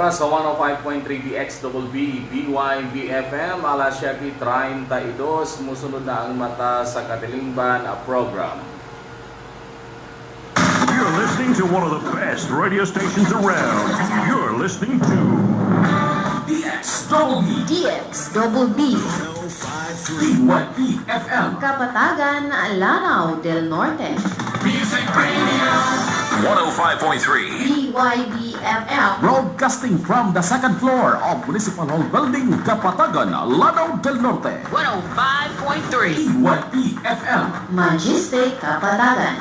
Oras sa 105.3 BXWB, BYBFM, alas 7.32, musunod na ang mata sa Katilingban program. You're listening to one of the best radio stations around. You're listening to DXWB DX Double B. BYB FM Kapatagan, Lanao del Norte. Music Radio 105.3. BYB FM Broadcasting from the second floor of Municipal Hall Building, Kapatagan, Lanao del Norte. 105.3 BYB FM Magistic Kapatagan.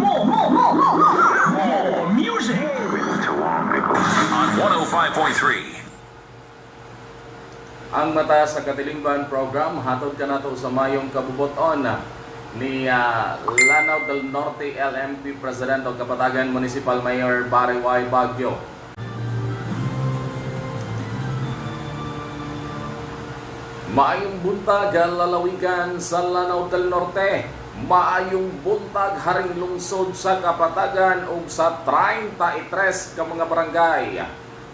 More, more, more, more, more, more music. On 105.3. Ang mata sa Katilingban program, hatod ka na to sa mayong kabuboton ni ah, Lanao del Norte LMP President o Kapatagan Municipal Mayor Barry Y. Baguio. Maayong buntag lalawigan sa Lanao del Norte. Maayong buntag haring lungsod sa Kapatagan ug sa 33 ka mga barangay.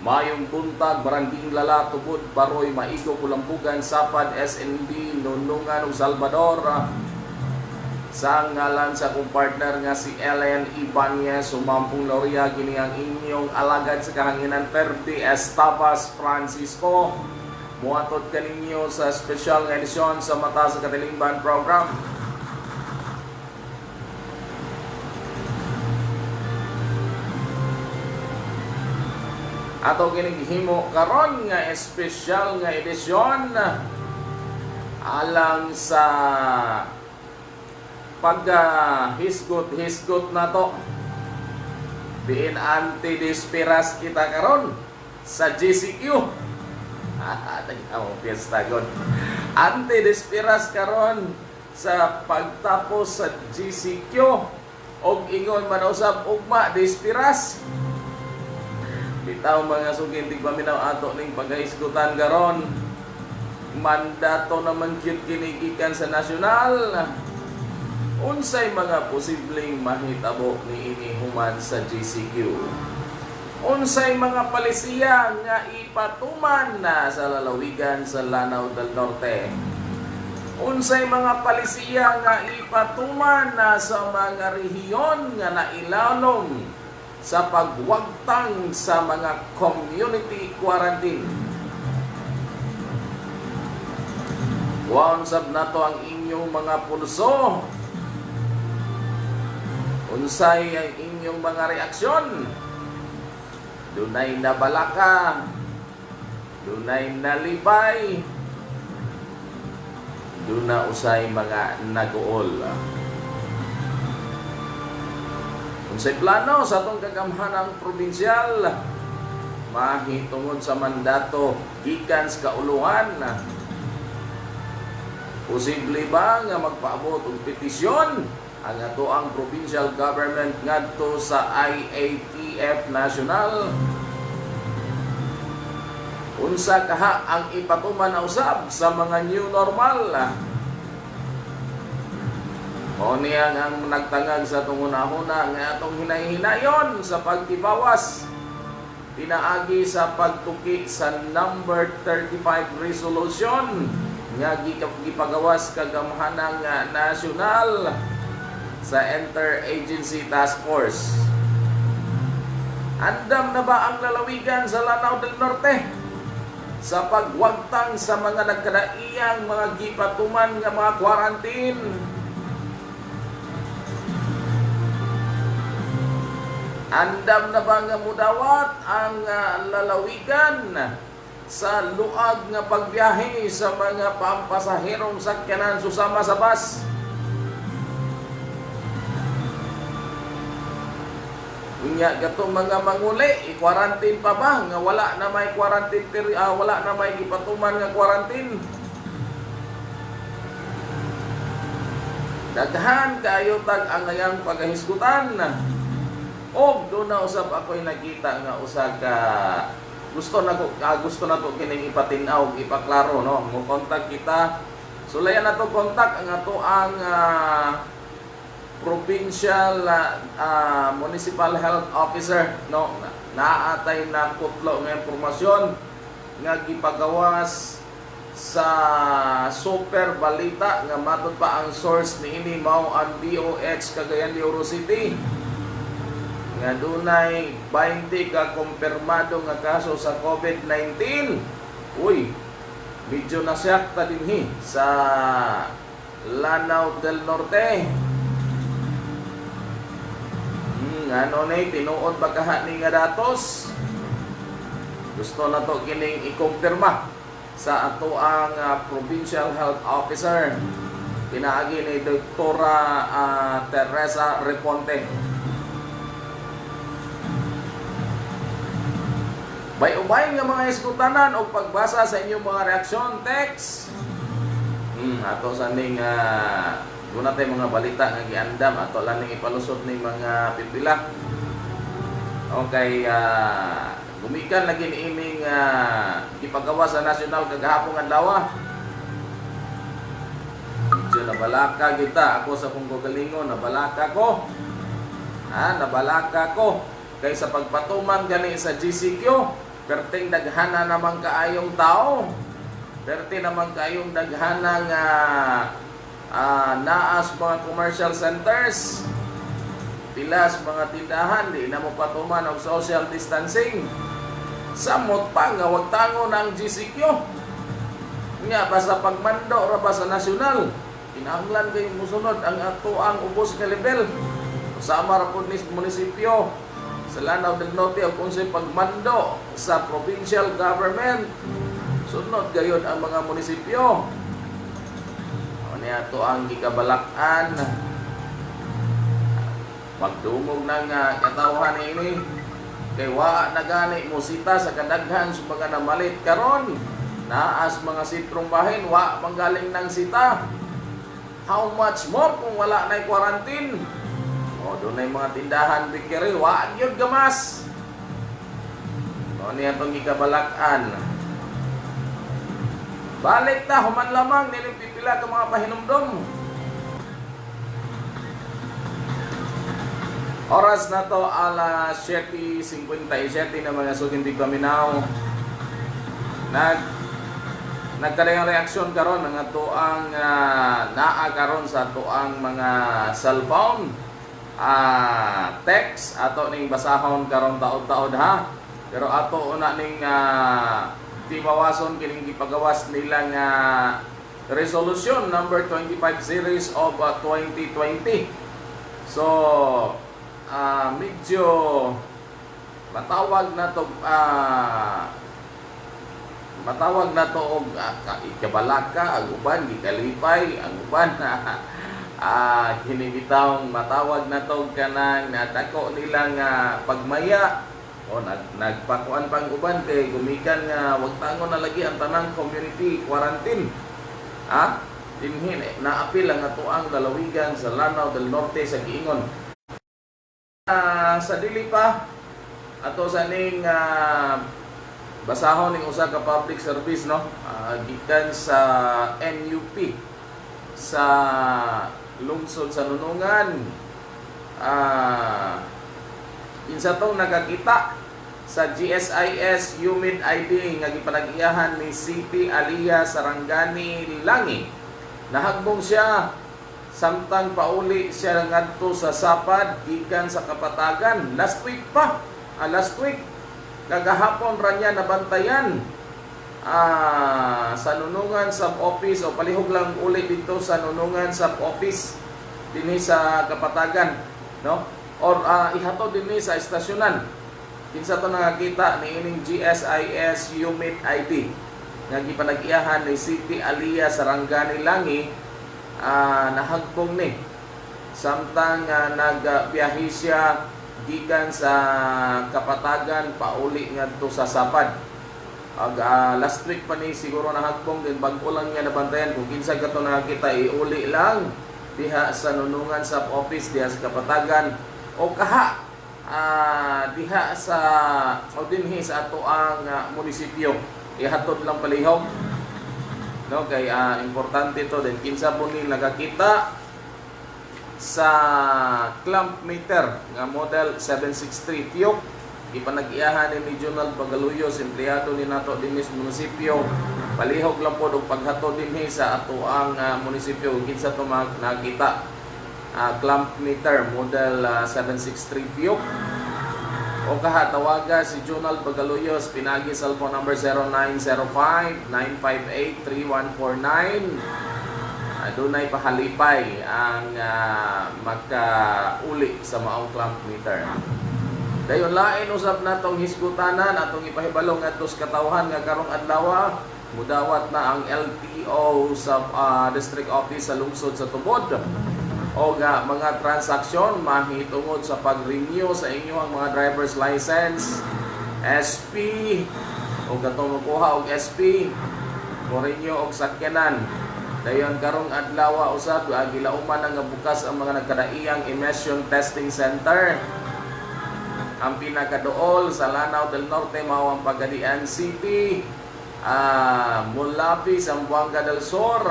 Maayong buntag barangking Lala tubod Baroy Maigo Kulambugan Sapad SNB Nunungan ug Salvador. Sa ngalan sa kong partner nga si Ellen Ibanez, sumampung Loria, kini ang inyong alagad sa kahanginan Ferdi Estabas Francisco. Muatot kaninyo sa special edisyon sa Mata sa Katilingban program. Ato kinighimo karon nga espesyal nga edisyon alang sa paghisgot-hisgot na to. Diin anti-dispiras kita karon sa GCQ. Tagkaw piyesta god. Anti-dispiras karon sa pagtapos sa GCQ og ingon man usab ugma dispiras. Bitaw mga sugin tig paminaw ato ning paghisgutan karon. Mandato naman gyud kini gikan sa nasyonal unsay mga posibleng mahitabo ni ini human sa GCQ. Unsay mga palisiya nga ipatuman na sa lalawigan sa Lanao del Norte. Unsay mga palisiya nga ipatuman na sa mga rehiyon nga nailalong sa pagwagtang sa mga community quarantine. Waon sab nato ang inyong mga pulso Unsay ang inyong mga reaksyon? Dunay nabalaka, dunay nalipay, duna usay mga naguol. Unsay plano sa atong kagamhanang probinsyal? Mahitungod sa mandato gikan sa kauluhan. Posible ba nga magpaabot og petisyon ang ato ang provincial government ngadto sa IATF National unsa kaha ang ipatuman na usab sa mga new normal? O niya ang nagtangag sa tunguna-huna nga atong hinay-hinayon sa pagtibawas. Pinaagi sa pagtuki sa number 35 resolution nga gipagawas kagamhanang nga nasyonal sa Interagency Task Force. Andam na ba ang lalawigan sa Lanao del Norte sa pagwagtang sa mga nagkadaiyang mga gipatuman nga mga quarantine? Andam na ba nga mudawat ang uh, lalawigan sa luag nga pagbiyahe sa mga pampasaherong sakyanan susama sa bus? Unya gato mga manguli, i-quarantine pa ba nga wala na may quarantine peri ah, wala na may gipatuman nga quarantine. Daghan kayo tag ang ngayang pagahisgutan. Og do na usab ako'y nakita nga usa ka gusto na ko ah, gusto na to kining ipatinaw, ipaklaro no. Mo kontak kita. Sulayan na to kontak ang ato ang ah, provincial ah, ah, municipal health officer no? Na- naatay na kutlo nga impormasyon nga gipagawas sa super balita nga matod pa ang source niini mao ang DOH Cagayan de Oro City. Nga dunay 20 ka kumpirmado nga kaso sa COVID-19 uy medyo nasyak ta dinhi sa Lanao del Norte ano na tinuod pagkaha ni nga datos? Gusto na to kining ikumpirma sa ato ang ah, provincial health officer. Pinaagi ni Doktora ah, Teresa Reponte. Bay-ubay nga mga iskutanan o pagbasa sa inyong mga reaksyon, text. Hmm, ato sa ning uh, Guna tayo mga balita nga giandam ato lang ning ipalusot ning mga pipila. Okay, ah gumikan lagi ni iming uh, ipagawa sa national kagahapon adlaw. Medyo nabalaka kita ako sa kong gagalingon, nabalaka ko. Ha, nabalaka ko kay sa pagpatuman gani sa GCQ, perting daghana naman kaayong tao. Perti naman kaayong daghana nga ah, naas mga commercial centers. Pilas mga tindahan, di na mo patuman og social distancing. Samot pa nga wag tango ng GCQ. Nga basta pagmando ra ba sa nasyonal. Kinahanglan kay musunod ang ato ang ubos nga level. Sama ra pud ni munisipyo sa Lanao del Norte o kung sa pagmando sa provincial government. Sunod gayod ang mga munisipyo. Ano ato ang gikabalakan. Pagdumog ng uh, katawhan ini kay wa na gani musita sa kadaghan sa mga namalit karon. Naas mga sitrong bahin wa manggaling ng sita. How much more kung wala na quarantine? O doon na mga tindahan bikiri wa gyud gamas. O niya itong gikabalakan balik ta human lamang nilang pipila ka mga pahinumdom Oras na to alas 7.57 na mga sugintig paminaw. Nag nagkadayang reaksyon karon ng ato ang uh, naa karon sa ato ang mga cellphone. Ah text ato ning basahon karon taod-taod ha? Pero ato una ning uh, timawason kining gipagawas nila nga resolution number 25 series of uh, 2020 so ah medyo matawag na to ah matawag na to og uh, ikabalaka ang uban gikalipay ang uban ah hinibitawng matawag na to kanang natako nila nga pagmaya o nag nagpakuan pang uban kay gumikan nga wag tangon na lagi ang tanang community quarantine. Ha? Dinhin naapil ang ato ang lalawigan sa Lanao del Norte sa Giingon. Ah, sa dili pa ato sa ning ah, basahon ning usa ka public service no? Ah, gikan sa NUP sa lungsod sa Nunungan. Ah kinsa tong nakakita sa GSIS Humid ID nga gipanag-iyahan ni City Alia Sarangani Langi. Nahagbong siya. Samtang pauli siya ngadto sa sapad gikan sa kapatagan. Last week pa. Ah, last week. Kagahapon ra niya nabantayan. Ah, sa nunungan sub office o palihog lang uli dito sa nunungan sub office dinhi sa kapatagan. No or ah, ihatod dinhi sa estasyonan. Kinsa to nakakita ni ining GSIS Humid ID nga gipanag-iyahan ni City Alia Sarangani Langi ah, nahagpong ni. Samtang uh, nagbiyahe siya gikan sa kapatagan pauli ngadto sa sapad Ag, ah, last week pa ni siguro nahagpong din. Bag-o lang niya nabantayan. Kung kinsa gato nakita iuli lang diha sa nunungan sa office diha sa kapatagan o kaha ah, diha sa o dinhi sa ato ang ah, munisipyo. Ihatod lang palihog. No kay ah, importante to din kinsa po ni nakakita sa clamp meter nga model 763 Fiok. Ipanag-iyahan ni Regional Bagaluyos empleyado ni nato dinhi sa munisipyo. Palihog lang po og paghatod dinhi sa ato ang ah, munisipyo kinsa to nakita Ah, clamp meter model ah, 763 Fiok o kaha tawaga si Junal Bagaluyos pinagi cellphone number 0905-958-3149 Adunay pahalipay ang ah, magkauli sa maong clamp meter. Dayon lain usab natong hisgutanan atong ipahibalong ngadto sa katawhan nga karong adlaw mudawat na ang LTO sa ah, district office sa lungsod sa Tubod o nga mga transaksyon mahitungod sa pag-renew sa inyong mga driver's license, SP o katong makuha og SP o renew og sakyanan. Dayon karong adlaw usab ah, gilauman nga bukas ang mga nagkadaiyang emission testing center. Ang pinakadool sa Lanao del Norte mao ang Pagadian City ah Mulapi Zamboanga del Sur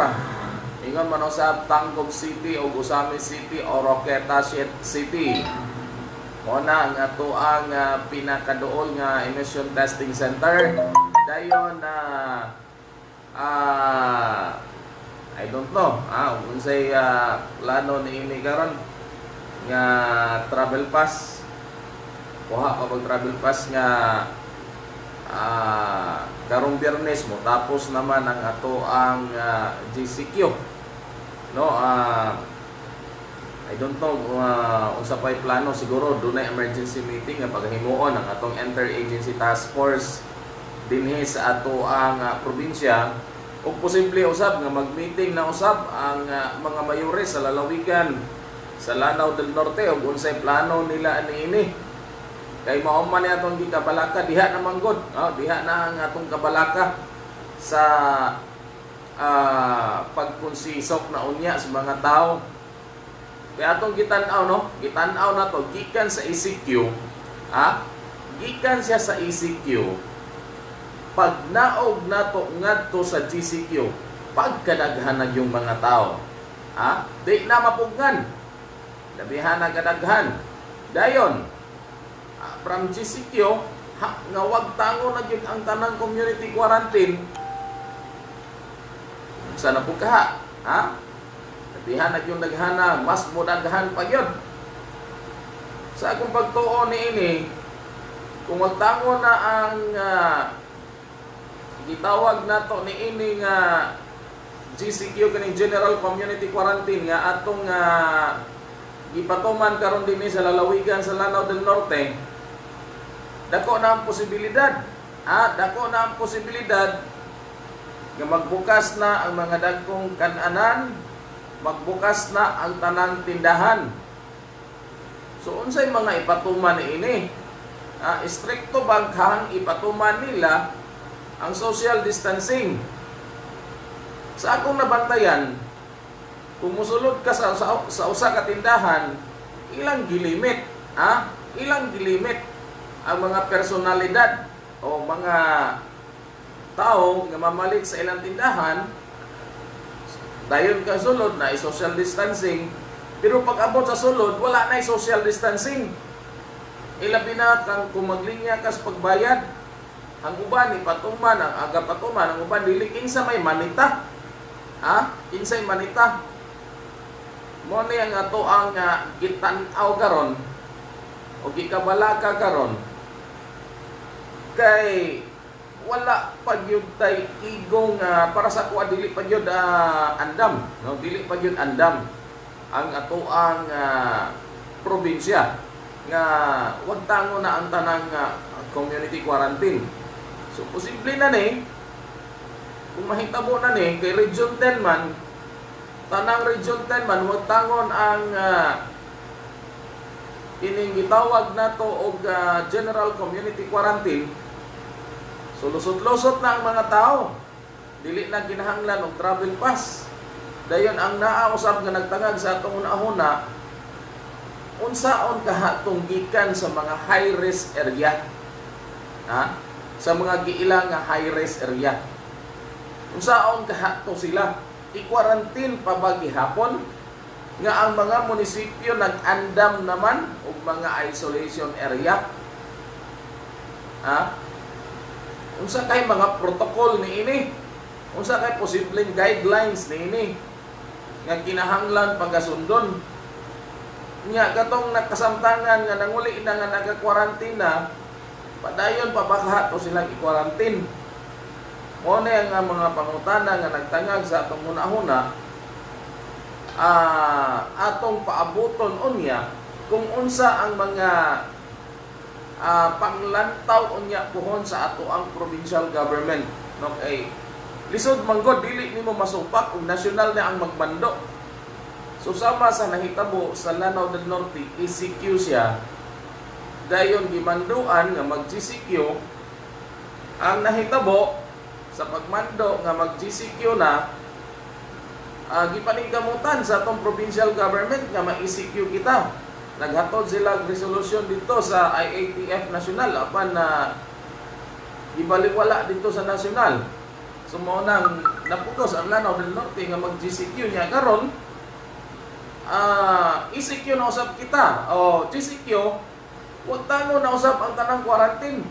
ingon man sa Tangkog City o Usami City o Roqueta City. Mo na ang ato ang ah, pinakadool nga emission testing center. Dayon na ah I don't know ah unsay ah, plano ni ini karon nga travel pass. Kuha ka travel pass nga ah karong biyernes mo. Tapos naman ang ato ang ah, GCQ no ah I don't know uh, unsa pa'y plano. Siguro dunay emergency meeting nga paghimuon ang atong interagency task force dinhi sa ato ang ah, probinsya. O posible usab nga mag-meeting na usab ang ah, mga mayores sa lalawigan sa Lanao del Norte ug unsay plano nila niini. Kay mao man ni atong gikabalaka diha na manggod oh, diha na ang atong kabalaka sa ah, pagkonsisok na unya sa mga tao. Kaya atong gitan-aw no? Gitan-aw na to gikan sa ECQ ha? Gikan siya sa ECQ pag naog nato ngadto sa GCQ pagkadaghan na yung mga tao ha? Di na mapugnan. Labihan na kadaghan. Dayon ah, from GCQ ha, nga wag tango na gyud ang tanang community quarantine sana po kaha ha? Labihan na yung daghana mas mo pa gyud sa akong pagtuo ni ini kung magtango na ang ah, gitawag nato ni ini nga GCQ kaning General Community Quarantine nga atong uh, gipatuman karon dinhi sa lalawigan sa Lanao del Norte dako na ang posibilidad ah dako na ang posibilidad nga magbukas na ang mga dagkong kananan magbukas na ang tanang tindahan. So unsay mga ipatuman ini? Ah, stricto baghang ipatuman nila ang social distancing? Sa akong nabantayan kung musulod ka sa, sa, sa usa ka tindahan ilang gilimit ha? Ilang gilimit ang mga personalidad o mga tao nga mamalit sa ilang tindahan dayon ka sulod na social distancing. Pero pag abot sa sulod wala na social distancing. Ilabi na kang kung maglinya ka sa pagbayad. Ang uban ipatuman ang aga patuman ang uban dili kinsa may manita? Ha? Kinsay manita? Mo ni ang ato ang uh, gitan-aw karon o gikabalaka karon. Kay wala pa gyud tay igong ah, para sa kuha dili pa ah, andam no? Dili pa gyud andam. Ang ato ang ah, probinsya nga wag tango na ang tanang ah, community quarantine. So posible na ni kung mahitabo na ni kay region 10 man tanang region 10 man wag tangon ang ah, ining gitawag nato og ah, general community quarantine So lusot-lusot na ang mga tao. Dili na kinahanglan og travel pass. Dayon ang naausab nga nagtangag sa atong una-una unsaon kahatong gikan sa mga high risk area. Ha? Sa mga giila nga high risk area. Unsaon kahato sila? I-quarantine pa ba gihapon? nga ang mga munisipyo nag-andam naman og mga isolation area. Ha? Unsa kay mga protocol ni ini? Unsa kay posibleng guidelines ni ini? Nga kinahanglan pagkasundon. Nya katong nakasamtangan nga nanguli na nga nagka-quarantine padayon pa baka to silang i-quarantine. Mo na nga mga pangutana nga nagtangag sa atong hunahuna ah atong paabuton unya kung unsa ang mga ah, panglantaw unya puhon sa ato ang provincial government. No kay lisod manggod dili nimo masupak kung nasyonal na ang magmando so sama sa nahitabo sa Lanao del Norte ECQ siya. Dayon gimanduan nga mag GCQ ang nahitabo sa pagmando nga mag GCQ na uh, gipaningkamutan sa atong provincial government nga ma-ECQ kita. Naghatod sila og resolution dito sa IATF National apan na gibaliwala dito sa national. So naputos ang Lanao del Norte nga mag-GCQ niya karon ah ECQ na usab kita. O GCQ wag tango na usab ang tanang quarantine.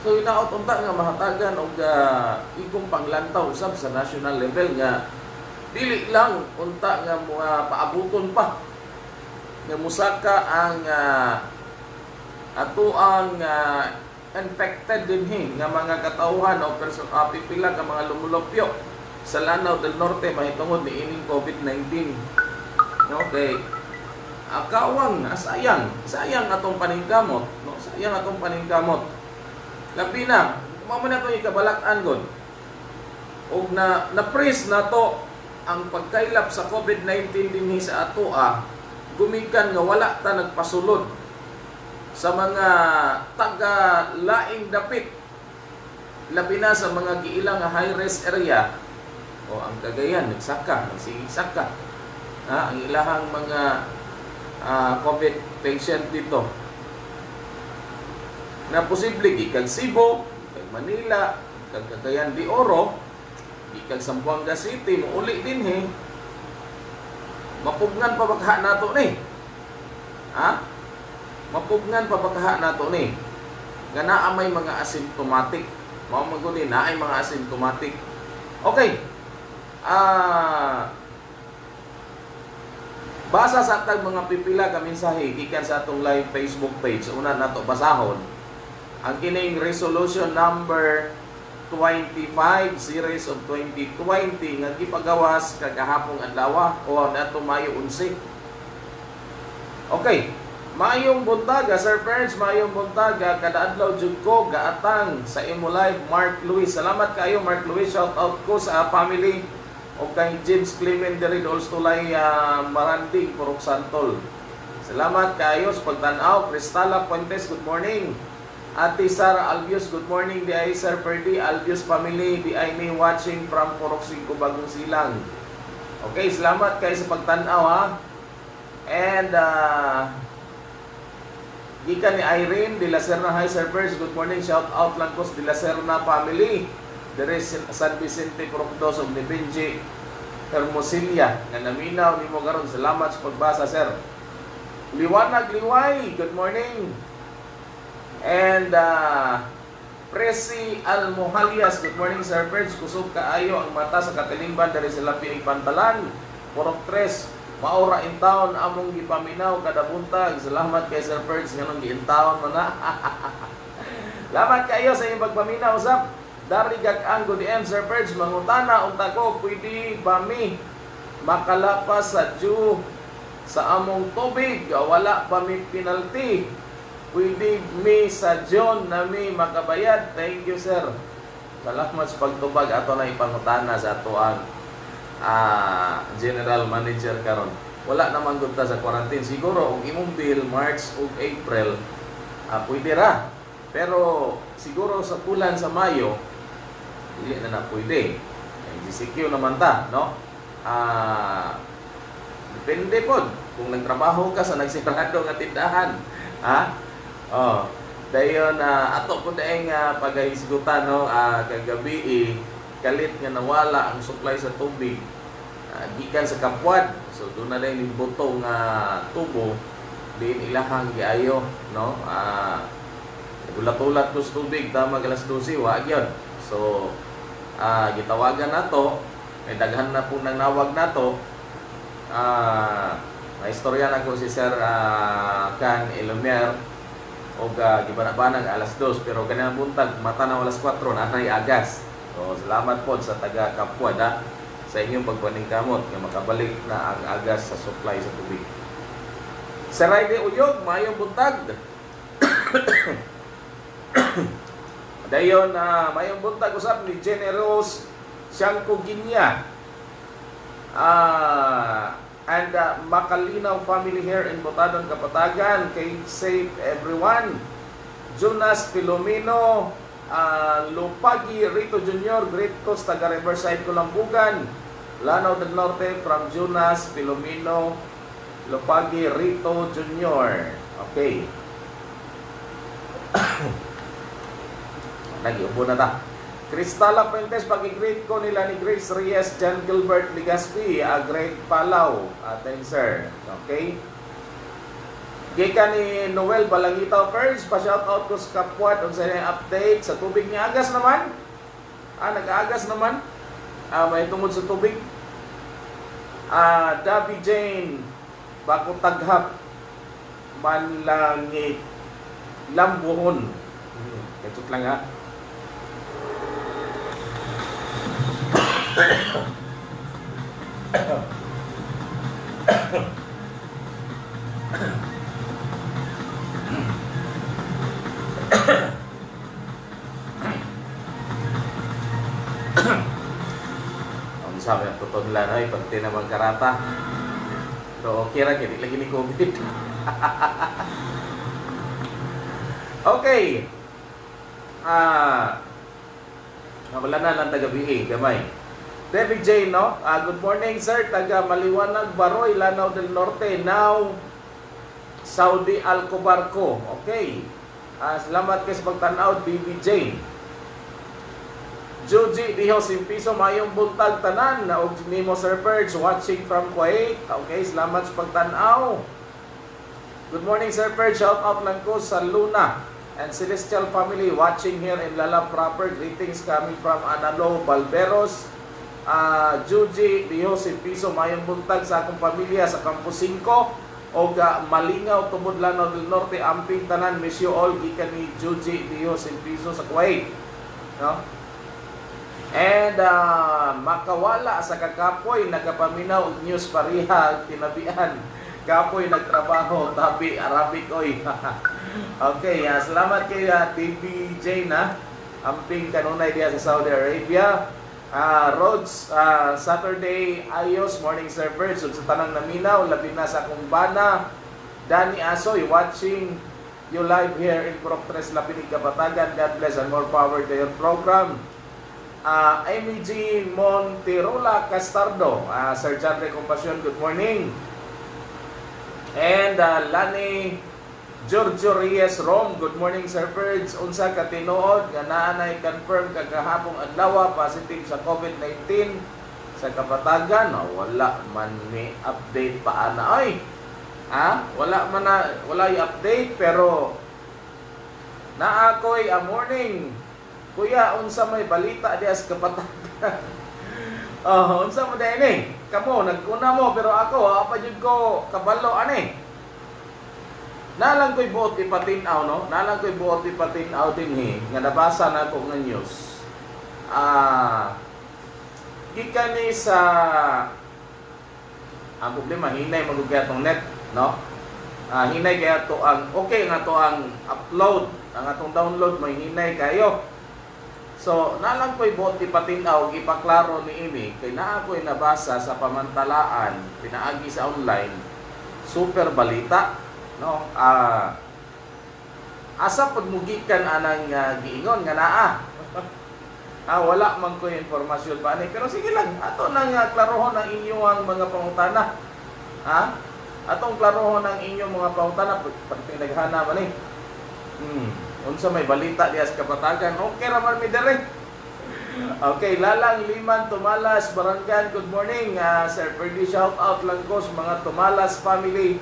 So inaot unta nga mahatagan og uh, igong panglantaw usab sa national level nga dili lang unta nga mga paabuton pa nga musaka ang uh, ato ang uh, infected dinhi nga mga katawhan o person uh, pipila ka mga lumulupyo sa Lanao del Norte mahitungod ni ining COVID-19. Okay. Akawang asayang, sayang atong paningkamot, no? Sayang atong paningkamot. Labi na, mamo na itong ikabalak-an god. Og na na-press na to ang pagkailap sa COVID-19 dinhi sa ato ah, gumikan nga wala ta nagpasulod sa mga taga laing dapit labi na sa mga giilang nga high risk area. O ang Cagayan nagsaka nagsigisaka. Ha ang ilahang mga ah, COVID patient dito. Na posible gikan Cebu, kag Manila, kag Cagayan de Oro, gikan Zamboanga City, muuli din he. Mapugnan pa bakaha nato ni. Ha? Mapugnan pa bakaha nato ni. Nga naa may mga asymptomatic. Mao man gud ni naay mga asymptomatic. Okay. Ah Basa sa tag mga pipila ka mensahe gikan sa atong live Facebook page. Una nato basahon ang kining resolution number 25 series of 2020 nga gipagawas kagahapong adlaw o nato Mayo 11. Okay. Mayong buntaga, Sir Parents, mayong buntaga, kada adlaw jud ko gaatang sa imo live Mark Luis. Salamat kayo Mark Luis. Shout out ko sa family o kay James Clement diri Dolstulay uh, Maranding, Purok Santol. Salamat kayo sa pagtanaw. Cristala Fuentes, good morning. Ate Sara Albios, good morning. Di Sir Ferdy Albios family. Di ay me watching from 5, Bagong Silang. Okay, salamat kayo sa pagtanaw ha. And uh, gikan ni Irene de la Serna High Servers, good morning. Shout out lang ko sa de la Serna family. Dere San Vicente Procdos of ni Benji Hermosilla nga naminaw nimo karon. Salamat sa pagbasa, sir. Liwanag Liway, good morning. And uh, Presi Almohalias, good morning Sir Perch. Kusog kaayo ang mata sa katilingban dari sa lapi ang pantalan. Purok tres, maura in town among gipaminaw kada buntag. Salamat kay Sir Perch nganong giintawon man na. Salamat kayo sa inyong pagpaminaw usap. Dari gag-ang good M Sir Perch mangutana unta ko pwede ba mi makalapas sa Jew sa among tubig wala pa mi penalty pwede mi sa John na mi makabayad. Thank you, sir. Salamat sa pagtubag ato na ipangutana sa ato ang ah, general manager karon. Wala naman gud ta sa quarantine. Siguro og imong bill March ug April ah, pwede ra. Pero siguro sa bulan sa Mayo dili na na pwede. GCQ naman ta, no? Ah, depende pod kung nagtrabaho ka sa nagsirado nga tindahan. Ha? Oh, dayon na ato po daing uh, pagahisgutan no? Uh, kagabi eh, kalit nga nawala ang supply sa tubig. ah, gikan sa kapwad. So doon na yung butong nga tubo. Din ilahang giayo no? Ah gulat-ulat ko sa tubig. Tama alas 12 wa gyud so ah gitawagan nato may daghan na po nang nawag nato ah naistorya na ko si Sir ah, Can Elomer o uh, gibanabanag alas 2 pero kanang buntag mata na alas 4 na nay agas so salamat po sa taga Kapwa da sa inyong pagpaningkamot nga makabalik na ang agas sa supply sa tubig Sir Raide Uyog, mayong buntag. Dayon na mayong buntag usap ni Generos Siyangko Ginya. Ah, and uh, Makalinaw family here in Botadon, Kapatagan. Kay safe everyone. Jonas Filomeno, ah, Lupagi Rito Jr., Great Coast, taga Riverside, Kulambugan. Lanao del Norte from Jonas Filomeno, Lupagi Rito Jr. Okay. Nag-iubo na ta. Cristala Fuentes, pag-greet ko nila ni Grace Reyes, John Gilbert Ligaspi, a great palaw. Atin sir. Okay. Gika ni Noel Balangitaw first, pa-shout out ko sa kapwat on sa update sa tubig ni Agas naman. Ah, nag-agas naman. Ah, may tungod sa tubig. Ah, Dabi Jane, bako taghap manlangit lambuhon. Hmm, Ito lang ha. Ang sabi ang totoo nila na pag tinamang karata. So, okay ra hindi lagi ni COVID. okay. Ah, wala na lang taga-BA, gamay. David J, no? Ah, good morning, sir. Taga Maliwanag, Baroy, Lanao del Norte. Now, Saudi Alcobarco. Okay. Ah, salamat kayo sa pagtanaw, BBJ. Joji Diho Simpiso mayong buntag tanan na og nimo Sir Perch watching from Kuwait. Okay, salamat sa pagtan-aw. Good morning Sir Perch. Shout out lang ko sa Luna and Celestial family watching here in Lala proper. Greetings coming from Analo Balberos. Uh, Joji Diho Simpiso mayong buntag sa akong pamilya sa Campus 5 og uh, Malingaw tubod Lanao del Norte amping tanan miss you all gikan ni Joji Diho Simpiso sa Kuwait. No? And uh, makawala sa kakapoy nagapaminaw og news pariha tinabian. Kapoy nagtrabaho tabi Arabic oy. okay, uh, salamat kay uh, TBJ na amping kanunay diya sa Saudi Arabia. Uh, Roads, uh, Saturday, ayos, morning server. So, sa tanang naminaw, labi na sa akong bana. Danny Asoy, watching you live here in Proctres, Lapinig, Kapatagan. God bless and more power to your program uh, Amy G. Monterola Castardo, uh, Sir John Ray Compassion, good morning. And uh, Lani Giorgio Reyes Rom, good morning Sir Birds. Unsa ka tinuod nga naanay confirm kagahapong adlaw positive sa COVID-19 sa Kapatagan. Oh, wala man may update pa ana ay. Ha? Wala man na, wala update pero naakoy a morning Kuya, unsa may balita diya sa kapatagan? oh, unsa mo din eh? Kamo, nagkuna mo, pero ako, apa jud ko kabalo ani. Nalang ko'y buot ipatinaw, no? Nalang ko'y buot ipatinaw din eh, nga nabasa na ko ng news. Ah, gikan ni sa ang problema hinay magugya tong net, no? Ah, hinay kaya to ang okay nga to ang upload, ang atong download may hinay kayo. So, nalang ko'y buot ipatinaw, ipaklaro ni Imi, kay naa ko'y nabasa sa pamantalaan, pinaagi sa online, super balita, no? Ah, asa pud mugikan anang uh, giingon nga naa. ah, wala man ko impormasyon pa ni, pero sige lang, ato nang uh, klarohon ang inyong mga pangutana. Ha? Atong klarohon ang inyong mga pangutana pag pinaghana man eh. Hmm unsa may balita diya sa kapatagan okay ra man mi dire Okay, Lalang Liman Tumalas, Baranggan, good morning. Ah, Sir Ferdy, shout out lang ko sa mga Tumalas family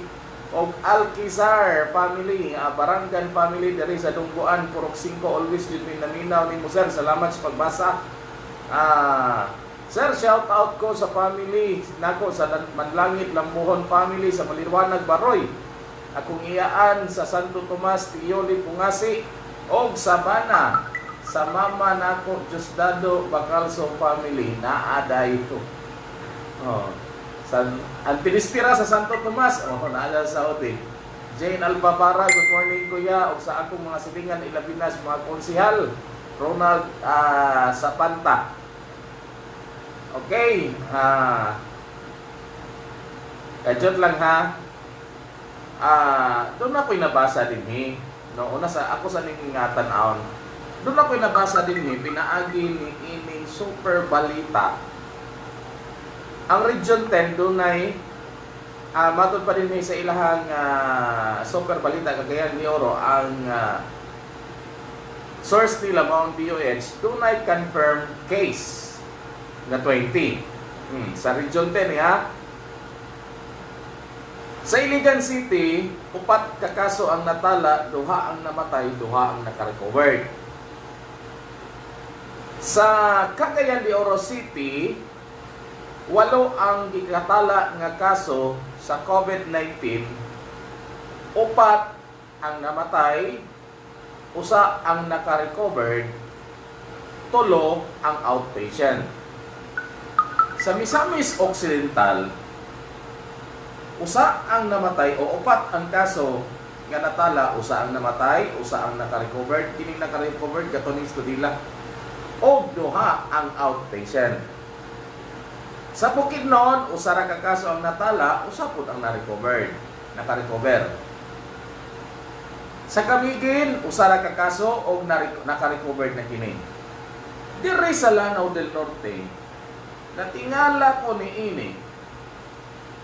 o Alkisar family, ah, Baranggan family, dari sa Dungguan, Purok 5, always din minaminaw ni mo, sir. Salamat sa pagbasa. Ah, sir, shout out ko sa family nako sa Lan- Manlangit Lambuhon family sa Maliwanag Baroy. Akong iyaan sa Santo Tomas Tiyoli Pungasi og Sabana sa mama nako Diosdado Bacalso family naada ito. Oh. Sa Antinistira sa Santo Tomas, oh naada sa Saudi. Jane Albabara, good morning kuya. Og sa akong mga silingan ilabinas mga konsihal. Ronald ah, Sapanta. Okay. Ah. Kajot lang ha. Ah, doon ako'y nabasa din eh. No, una sa ako sa ning ingatan aon. Doon ako'y nabasa din eh, pinaagi ni ining super balita. Ang Region 10 doon ay ah matod pa din eh sa ilahang ah, super balita kagayan ni Oro ang ah, source nila mao ang DOH tunay confirmed case na 20. Hmm, sa Region 10 eh, ha. Sa Iligan City, upat ka kaso ang natala, duha ang namatay, duha ang nakarecovered. Sa Cagayan de Oro City, walo ang gikatala nga kaso sa COVID-19, upat ang namatay, usa ang nakarecovered, tulo ang outpatient. Sa Misamis Occidental, usa ang namatay o upat ang kaso nga natala usa ang namatay usa ang naka-recovered kining naka-recovered katuning estudila o duha ang outpatient sa Bukidnon usa ra ka kaso ang natala usa pud ang na-recovered naka-recover. Sa Camiguin usa ra ka kaso og na- naka-recovered na kini. Dire sa Lanao del Norte natingala ko ni ini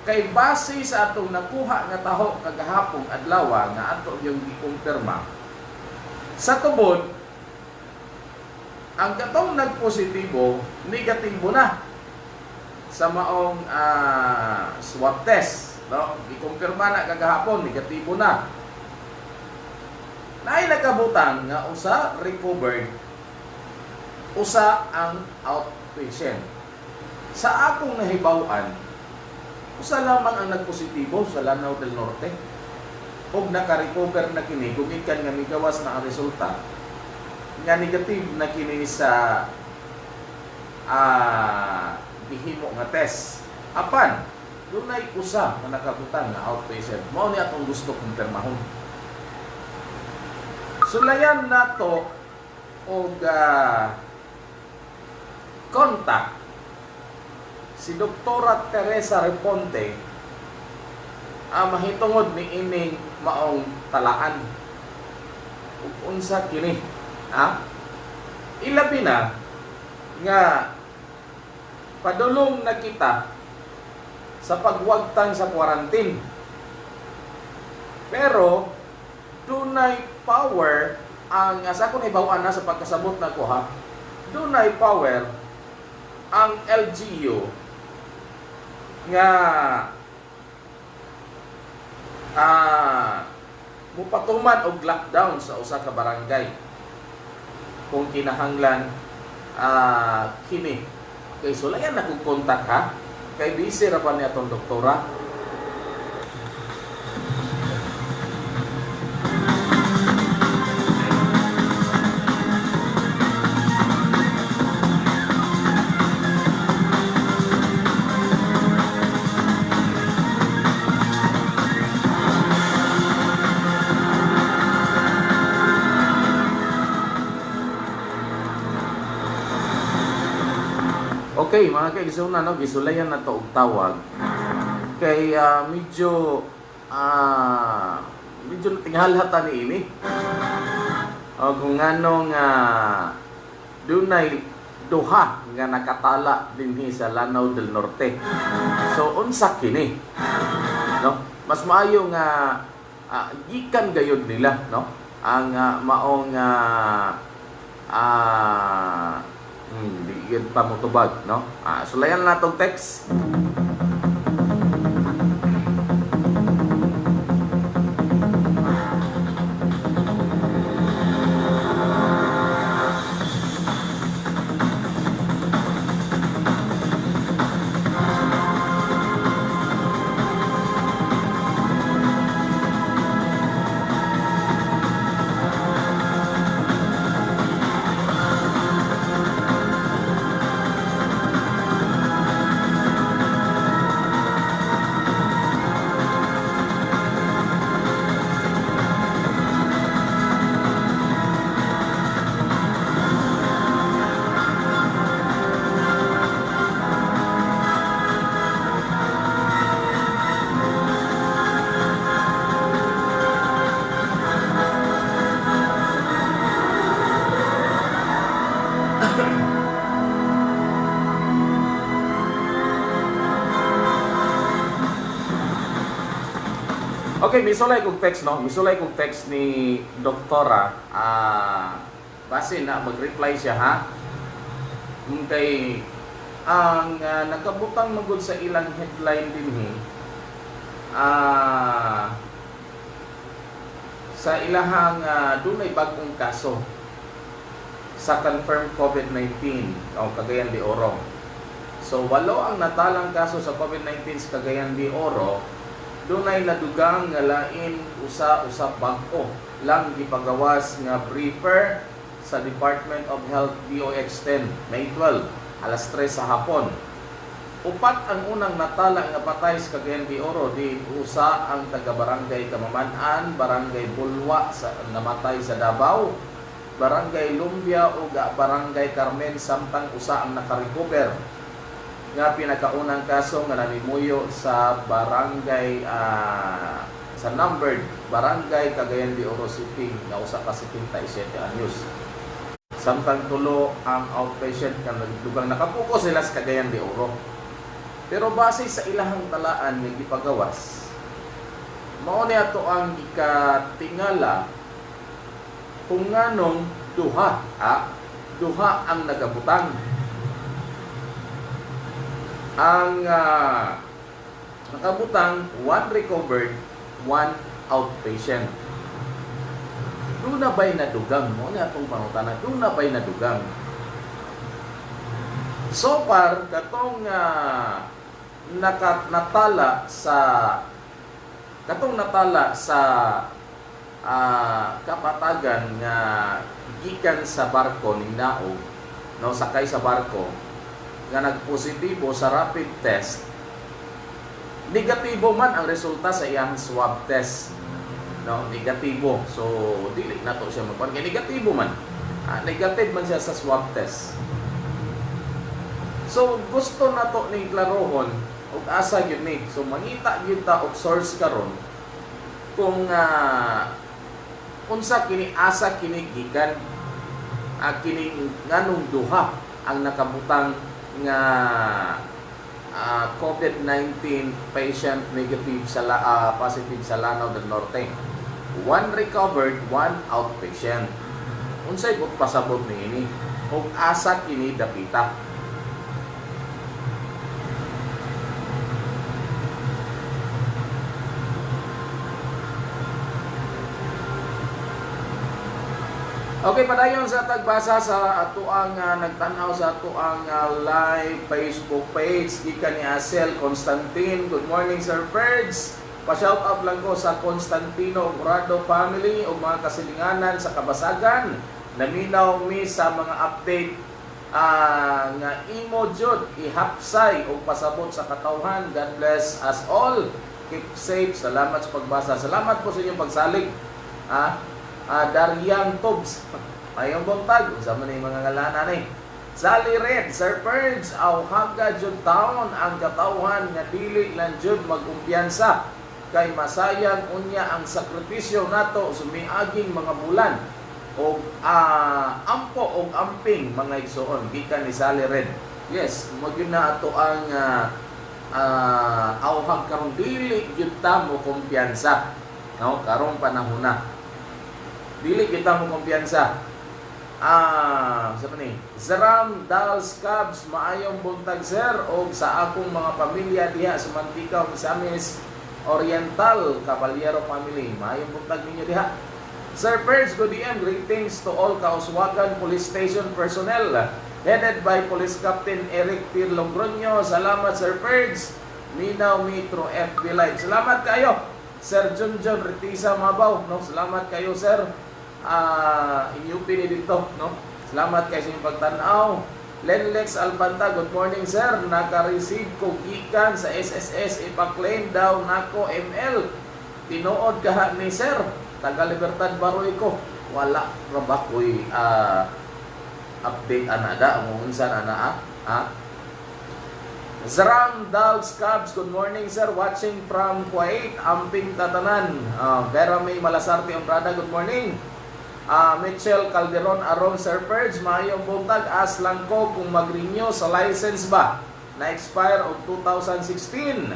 kay base sa atong nakuha nga taho kagahapon adlaw nga ato yung gikumpirma sa tubod ang katong nagpositibo negatibo na sa maong ah, swab test no? Gikumpirma na kagahapon negatibo na. Naay nakabutang nga usa recovered usa ang outpatient. Sa akong nahibaw-an usa lamang ang nagpositibo sa Lanao del Norte. Og naka-recover na kini gumikan nga migawas na ang resulta. Nga negative na kini sa ah gihimo nga test. Apan dunay usa nga nakabutang nga outpatient. Mao ni atong gusto kumpirmahon. Sulayan nato og ah, contact si Doktora Teresa Reponte ang mahitungod ni ining maong talaan. Ug unsa kini ha? Ilabi na nga padulong na kita sa pagwagtang sa quarantine. Pero dunay power ang sa akong ibawan na sa pagkasabot na ko ha? Dunay power ang LGU nga ah mupatuman og lockdown sa usa ka barangay. Kung kinahanglan ah kini kay sulayan na kong ha kay busy ra pa ni atong doktora Okay, mga kaigsoon no, gisulayan na to og tawag. Kay ah, medyo ah medyo tinghalhata ni ini. O kung nganong uh, dunay duha nga nakatala dinhi sa Lanao del Norte. So unsa kini? No? Mas maayo nga ah, gikan gayud nila, no? Ang ah, maong ah ah hmm, di gyud pa motubag no? Ah, sulayan na tong text misulay kong text no. Misulay kong text ni doktora ah base na mag-reply siya ha. Kay ang ah, nakabutang magud sa ilang headline din hi ah sa ilahang uh, dunay bagong kaso sa confirmed COVID-19 o Cagayan de Oro. So walo ang natalang kaso sa COVID-19 sa Cagayan de Oro dunay nadugang nga lain usa usab bangko lang gipagawas nga briefer sa Department of Health DOX 10 May 12 alas 3 sa hapon. Upat ang unang natala nga patay sa Cagayan Oro di usa ang taga Barangay Kamamanan, Barangay Bulwa sa namatay sa Davao, Barangay Lumbia ug Barangay Carmen samtang usa ang nakarecover nga pinakaunang kaso nga nanimuyo sa barangay ah, sa numbered barangay Cagayan de Oro City nga usa ka 77 anyos. Samtang tulo ang outpatient nga nagdugang nakapuko sila sa Cagayan de Oro. Pero base sa ilahang talaan nga gipagawas, mao ni ato ang gikatingala kung nganong duha, ah, duha ang nagabutang ang ah, nakabutang, one recovered, one outpatient. Doon na ba'y nadugang mo? Ano itong pangutana? Doon na ba'y nadugang? So far, katong ah, naka, natala sa katong natala sa ah, kapatagan nga gikan sa barko ni Naog no sakay sa barko nga nagpositibo sa rapid test, negatibo man ang resulta sa iyang swab test. No, negatibo. So, dili na to siya magpan negatibo man. Ah, negative man siya sa swab test. So, gusto na to ni klarohon ug asa gyud ni. So, mangita gyud ta og source karon kung ah, unsa kini asa kini gikan ah, kini nganong duha ang nakabutang nga ah, COVID-19 patient negative sa ah, positive sa Lanao del Norte. One recovered, one outpatient. Unsay kung pasabot niini ug asa kini dapita. Okay, padayon sa tagbasa sa atuang uh, nagtanaw sa atuang uh, live Facebook page gikan ni Asel Constantine. Good morning Sir Ferds. Pa-shout out lang ko sa Constantino Obrado family o mga kasilinganan sa Kabasagan. Naminaw mi sa mga update ah, nga imo jud ihapsay o pasabot sa katawhan. God bless us all. Keep safe. Salamat sa pagbasa. Salamat po sa inyong pagsalig. Ah, ah, Darian Tobs. Ayong buntag, sa man yung mga ngalanan eh. Sally Red, Sir Purge, aw hagga jud taon ang katawhan nga dili lang jud magkumpiyansa kay masayang unya ang sakripisyo nato sumiaging mga bulan o ah, ampo o amping mga igsoon gikan ni Sally Red. Yes, magyud na ato ang uh, awhag karon dili jud ta mo kumpiyansa. No, karong panahon na dili kita mo kumpiyansa. Ah, sa ni? Zaram Dals Cubs maayong buntag sir og sa akong mga pamilya diha sa Mantika Misamis Oriental Caballero family. Maayong buntag ninyo diha. Sir Perz, good DM. Greetings to all Kauswagan Police Station personnel headed by Police Captain Eric Tir Logroño. Salamat Sir Perz. Minaw Metro FB Live. Salamat kayo. Sir Junjun Retisa Mabaw. No? Salamat kayo sir. Ah, inyupi ni dito, no? Salamat kay sa pagtanaw. Lenlex Alpanta, good morning sir. Naka-receive ko gikan sa SSS ipa-claim daw nako ML. Tinuod kaha ni sir. Taga Libertad Baroy ko. Wala ra ba ko'y ah, update ana da mo unsa na na ha? Zram Dogs Cubs, good morning sir. Watching from Kuwait, Amping Tatanan. Uh, Vera May Malasarte Ombrada, good morning. Ah, Mitchell Calderon Aron Sir Purge, maayong buntag as lang ko kung mag-renew sa license ba. Na expire of 2016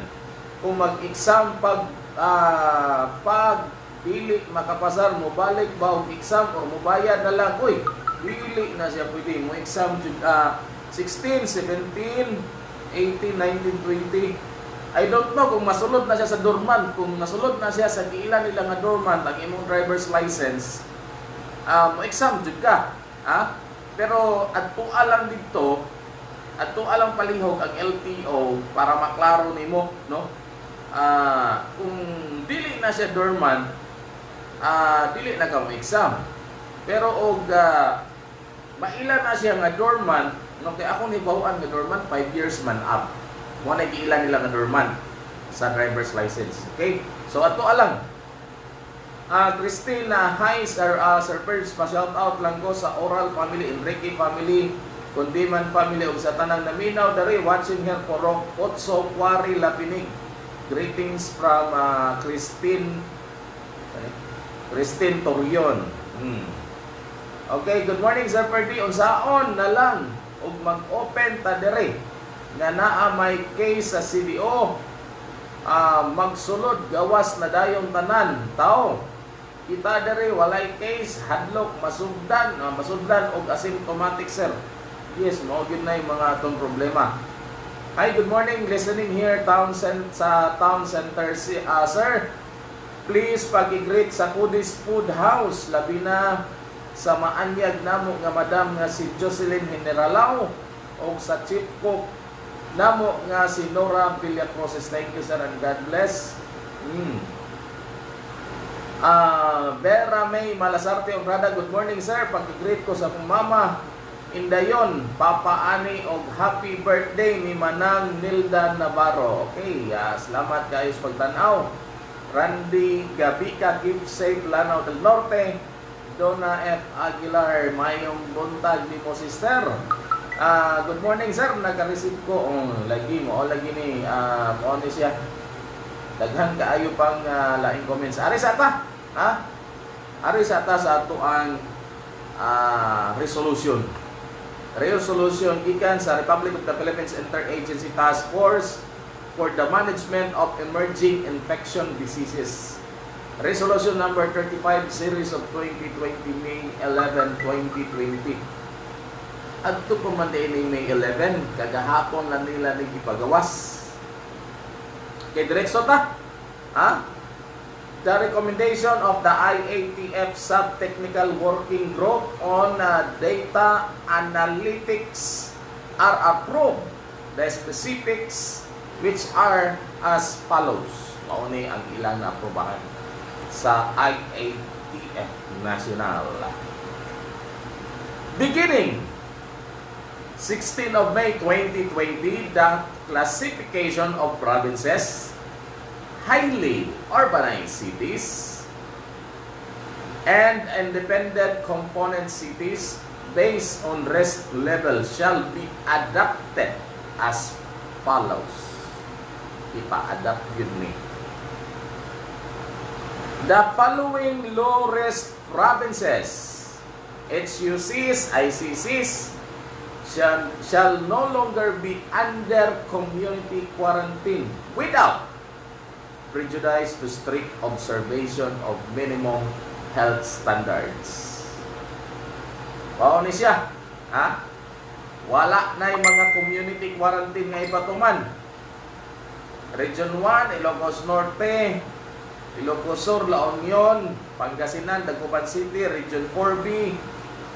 kung mag-exam pag ah, pag dili makapasar mo balik ba og exam or mo bayad na lang? Uy dili na siya pwede. Mo exam ah, 16 17 18 19 20 I don't know kung masulod na siya sa dormant. Kung nasulod na siya sa giilan nila nga dormant ang imong driver's license um, exam jud ka. Ha? Pero adto lang dito, adto lang palihog ang LTO para maklaro nimo, no? Ah, kung dili na siya dormant, ah dili na ka mo exam. Pero og ah, maila na siya nga dormant, no kay ako ni bawaan nga dormant 5 years man up. Mo na giila nila nga dormant sa driver's license. Okay? So ato lang Ah, Christina, hi Sir, uh, Sir Perz, pa-shout out lang ko sa Oral Family, Enrique Family, Kundiman Family, ug sa tanang naminaw dari watching here for Otso Quarry Lapinig. Greetings from ah, Christine Christine Torion. Hmm. Okay, good morning Sir Perdi. Unsaon na lang ug mag-open ta dere nga naa may case sa CDO ah, magsulod gawas na dayong tanan tao kita dere walay case hadlok masugdan. Uh, masugdan og asymptomatic sir. Yes mao gyud na yung mga atong problema. Hi good morning. Listening here town cent sa town center si uh, sir. Please pag-greet sa Kudis Food House. Labi na sa maanyag namo nga madam nga si Jocelyn Generalao o sa chief cook namo nga si Nora Villacroses thank you sir and God bless. Mm. Ah, Vera May Malasarte Obrada, good morning sir. Pagkigreet ko sa mama Indayon, Papa Ani og happy birthday ni Manang Nilda Navarro. Okay, ah, salamat kayo sa pagtanaw. Randy Gabica, keep safe Lanao del Norte. Donna F. Aguilar, mayong buntag ni mo sister. Ah, good morning sir, nagka-receive ko. Oh, lagi mo, oh, lagi ni uh, ni siya. Daghan kaayo pang uh, laing comments. Ari sa ta, ha? Ari sa ta sa ato ang uh, resolution. Resolution gikan sa Republic of the Philippines Interagency Task Force for the Management of Emerging Infection Diseases. Resolution number 35 series of 2020 May 11, 2020. Adto pa man ni May 11, kagahapon lang nila ni ipagawas. Kay diretso ta. Ha? The recommendation of the IATF Sub-Technical Working Group on uh, Data Analytics are approved. The specifics which are as follows. Mauni ang ilang aprobahan sa IATF National. Beginning 16 of May 2020, the classification of provinces, highly urbanized cities, and independent component cities based on risk level shall be adapted as follows. Ipa-adapt yun ni. The following low-risk provinces, HUCs, ICCs, shall, shall no longer be under community quarantine without prejudice to strict observation of minimum health standards. Mao siya. Ha? Wala na yung mga community quarantine nga ipatuman. Region 1, Ilocos Norte, Ilocos Sur, La Union, Pangasinan, Dagupan City, Region 4B,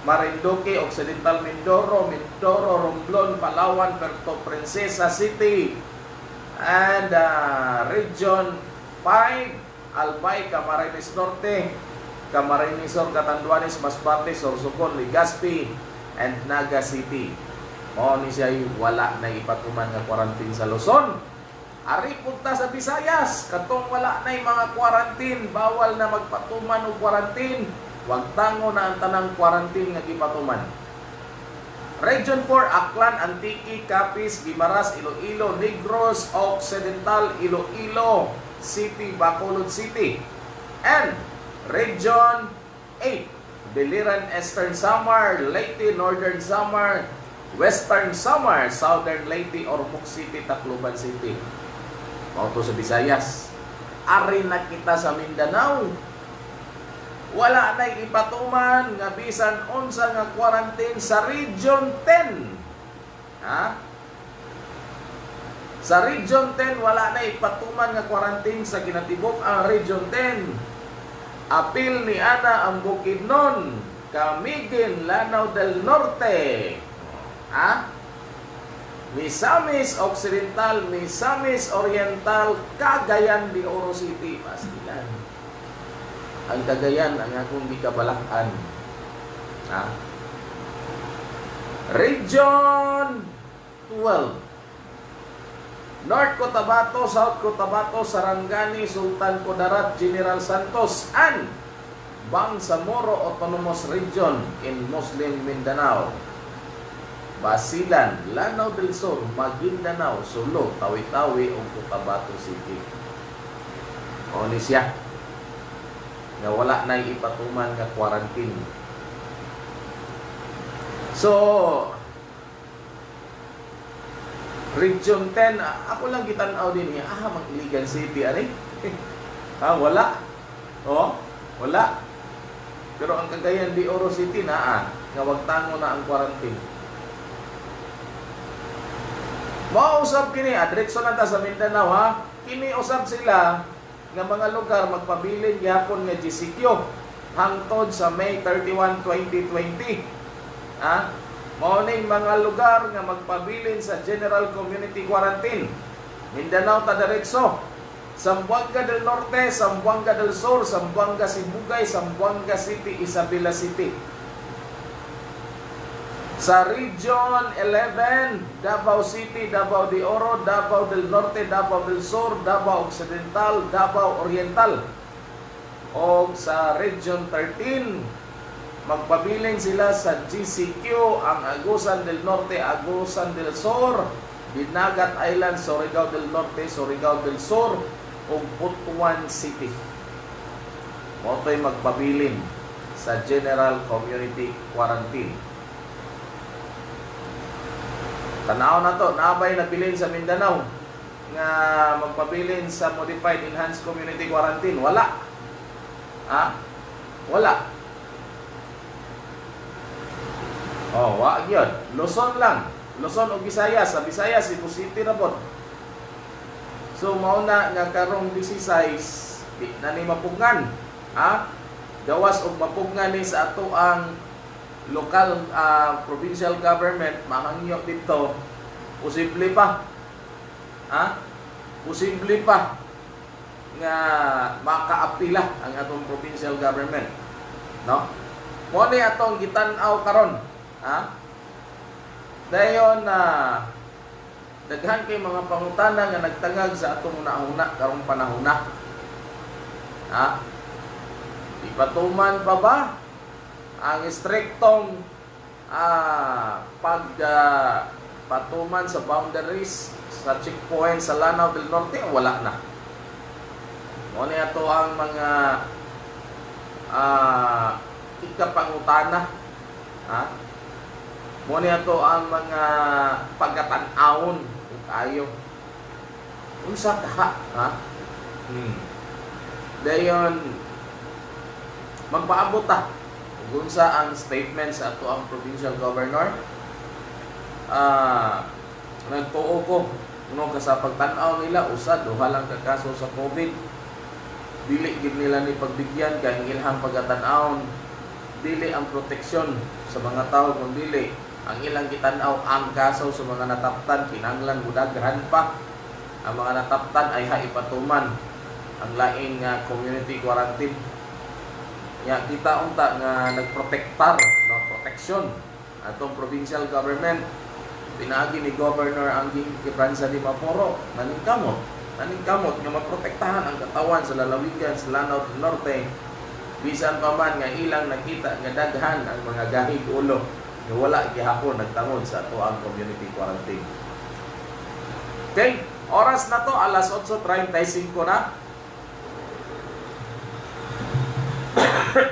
Marinduque, Occidental Mindoro, Mindoro, Romblon, Palawan, Puerto Princesa City, and uh, Region 5, Albay, Camarines Norte, Camarines Sur, Catanduanes, Masbate, Sorsogon, Legazpi, and Naga City. Mao ni siya wala na ipatuman nga quarantine sa Luzon. Ari punta sa Visayas, katong wala na mga quarantine, bawal na magpatuman og quarantine. Wag tango na ang tanang quarantine nga gipatuman. Region 4, Aklan, Antique, Capiz, Guimaras, Iloilo, Negros, Occidental, Iloilo City, Bacolod City. And Region 8, Biliran, Eastern Samar, Leyte, Northern Samar, Western Samar, Southern Leyte, Ormoc City, Tacloban City. Mauto sa Visayas. Ari na kita sa Mindanao. Wala na ipatuman nga bisan unsa nga quarantine sa Region 10. Ha? Sa Region 10 wala na ipatuman nga quarantine sa kinatibok ang Region 10. Apil ni Ana ang Bukidnon, Camiguin, Lanao del Norte. Ha? Misamis Occidental, Misamis Oriental, Cagayan de Oro City, Pastilan. Ang Cagayan ang akong gikabalakan. Ha? Region 12. North Cotabato, South Cotabato, Sarangani, Sultan Kudarat, General Santos, and Bangsamoro Autonomous Region in Muslim Mindanao. Basilan, Lanao del Sur, Maguindanao, Sulu, Tawi-Tawi ug Cotabato City. O ni siya nga wala na ipatuman nga quarantine. So, Region 10, a- ako lang gitanaw din niya, ah, mag Iligan City, ani? ha, wala. Oh, wala. Pero ang Cagayan de Oro City na, ah, nga wag tango na ang quarantine. Mausap kini, adrekso na ta sa Mindanao ha. Kini usap sila nga mga lugar magpabilin gyapon nga GCQ hangtod sa May 31, 2020. Ha? Mao mga lugar nga magpabilin sa General Community Quarantine. Mindanao ta diretso. Zamboanga del Norte, Zamboanga del Sur, Zamboanga Sibugay, Zamboanga City, Isabela City. Sa Region 11, Davao City, Davao de Oro, Davao del Norte, Davao del Sur, Davao Occidental, Davao Oriental. O sa Region 13, magpabiling sila sa GCQ, ang Agusan del Norte, Agusan del Sur, Binagat Island, Surigao del Norte, Surigao del Sur, ug Butuan City. Moto'y magpabilin sa General Community Quarantine. Tanaw na to, naabay nabilin sa Mindanao nga magpabilin sa Modified Enhanced Community Quarantine. Wala. Ha? Wala. Oh, wa gyud. Luzon lang. Luzon o Visayas. Sa Visayas, Cebu City na po. So, mauna nga karong 16, di na ni mapugnan. Ha? Gawas og mapugnan ni sa ato ang local ah, provincial government mahangyo dito posible pa. Ha? Posible pa nga makaapila ang atong provincial government no? Mo ni atong gitan-aw karon ha? Dayon na daghan kay mga pangutana nga nagtangag sa atong nauna karong panahona ha? Ipatuman pa ba ang striktong ah, pag ah, patuman sa boundaries sa checkpoint sa Lanao del Norte wala na. Mo ni ato ang mga ah ikapangutana ha mo ni ato ang mga pagkatan-awon kayo unsa ka ha hmm. dayon magpaabot ta kung sa ang statement sa ato ang provincial governor. Ah nagtuo ko no sa pagtan-aw nila usad duha lang ka kaso sa COVID. Dili gid nila ni pagbigyan kay ang ilang pagatan-aw dili ang proteksyon sa mga tao kung dili ang ilang gitan-aw ang kaso sa mga nataptan kinanglan mudaghan pa. Ang mga nataptan ay haipatuman ang laing nga community quarantine Ya, kita unta nga nagprotektar, no, proteksyon atong provincial government. Pinaagi ni Governor Anging Kibranza di Maporo, naningkamot, naningkamot nga maprotektahan ang katawan sa lalawigan sa Lanao del Norte. Bisan pa man nga ilang nakita nga daghan ang mga gahig ulo nga wala gihapon nagtangod sa ato ang community quarantine. Okay, oras na to alas 8:35 na. Okay,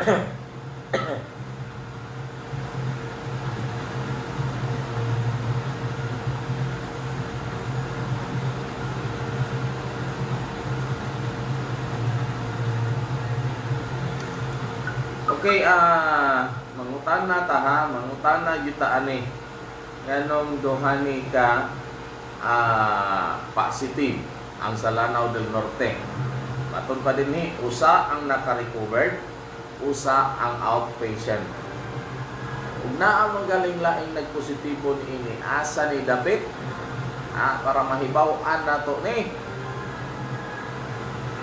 ah mangutan na ta ha, mangutan na yuta ani. Nganong duhani ka ah positive ang sa Lanao del Norte. Maton pa din ni usa ang naka-recovered, usa ang outpatient. Ug naa man galing laing nagpositibo ni ini asa ni David ah, para mahibaw-an nato ni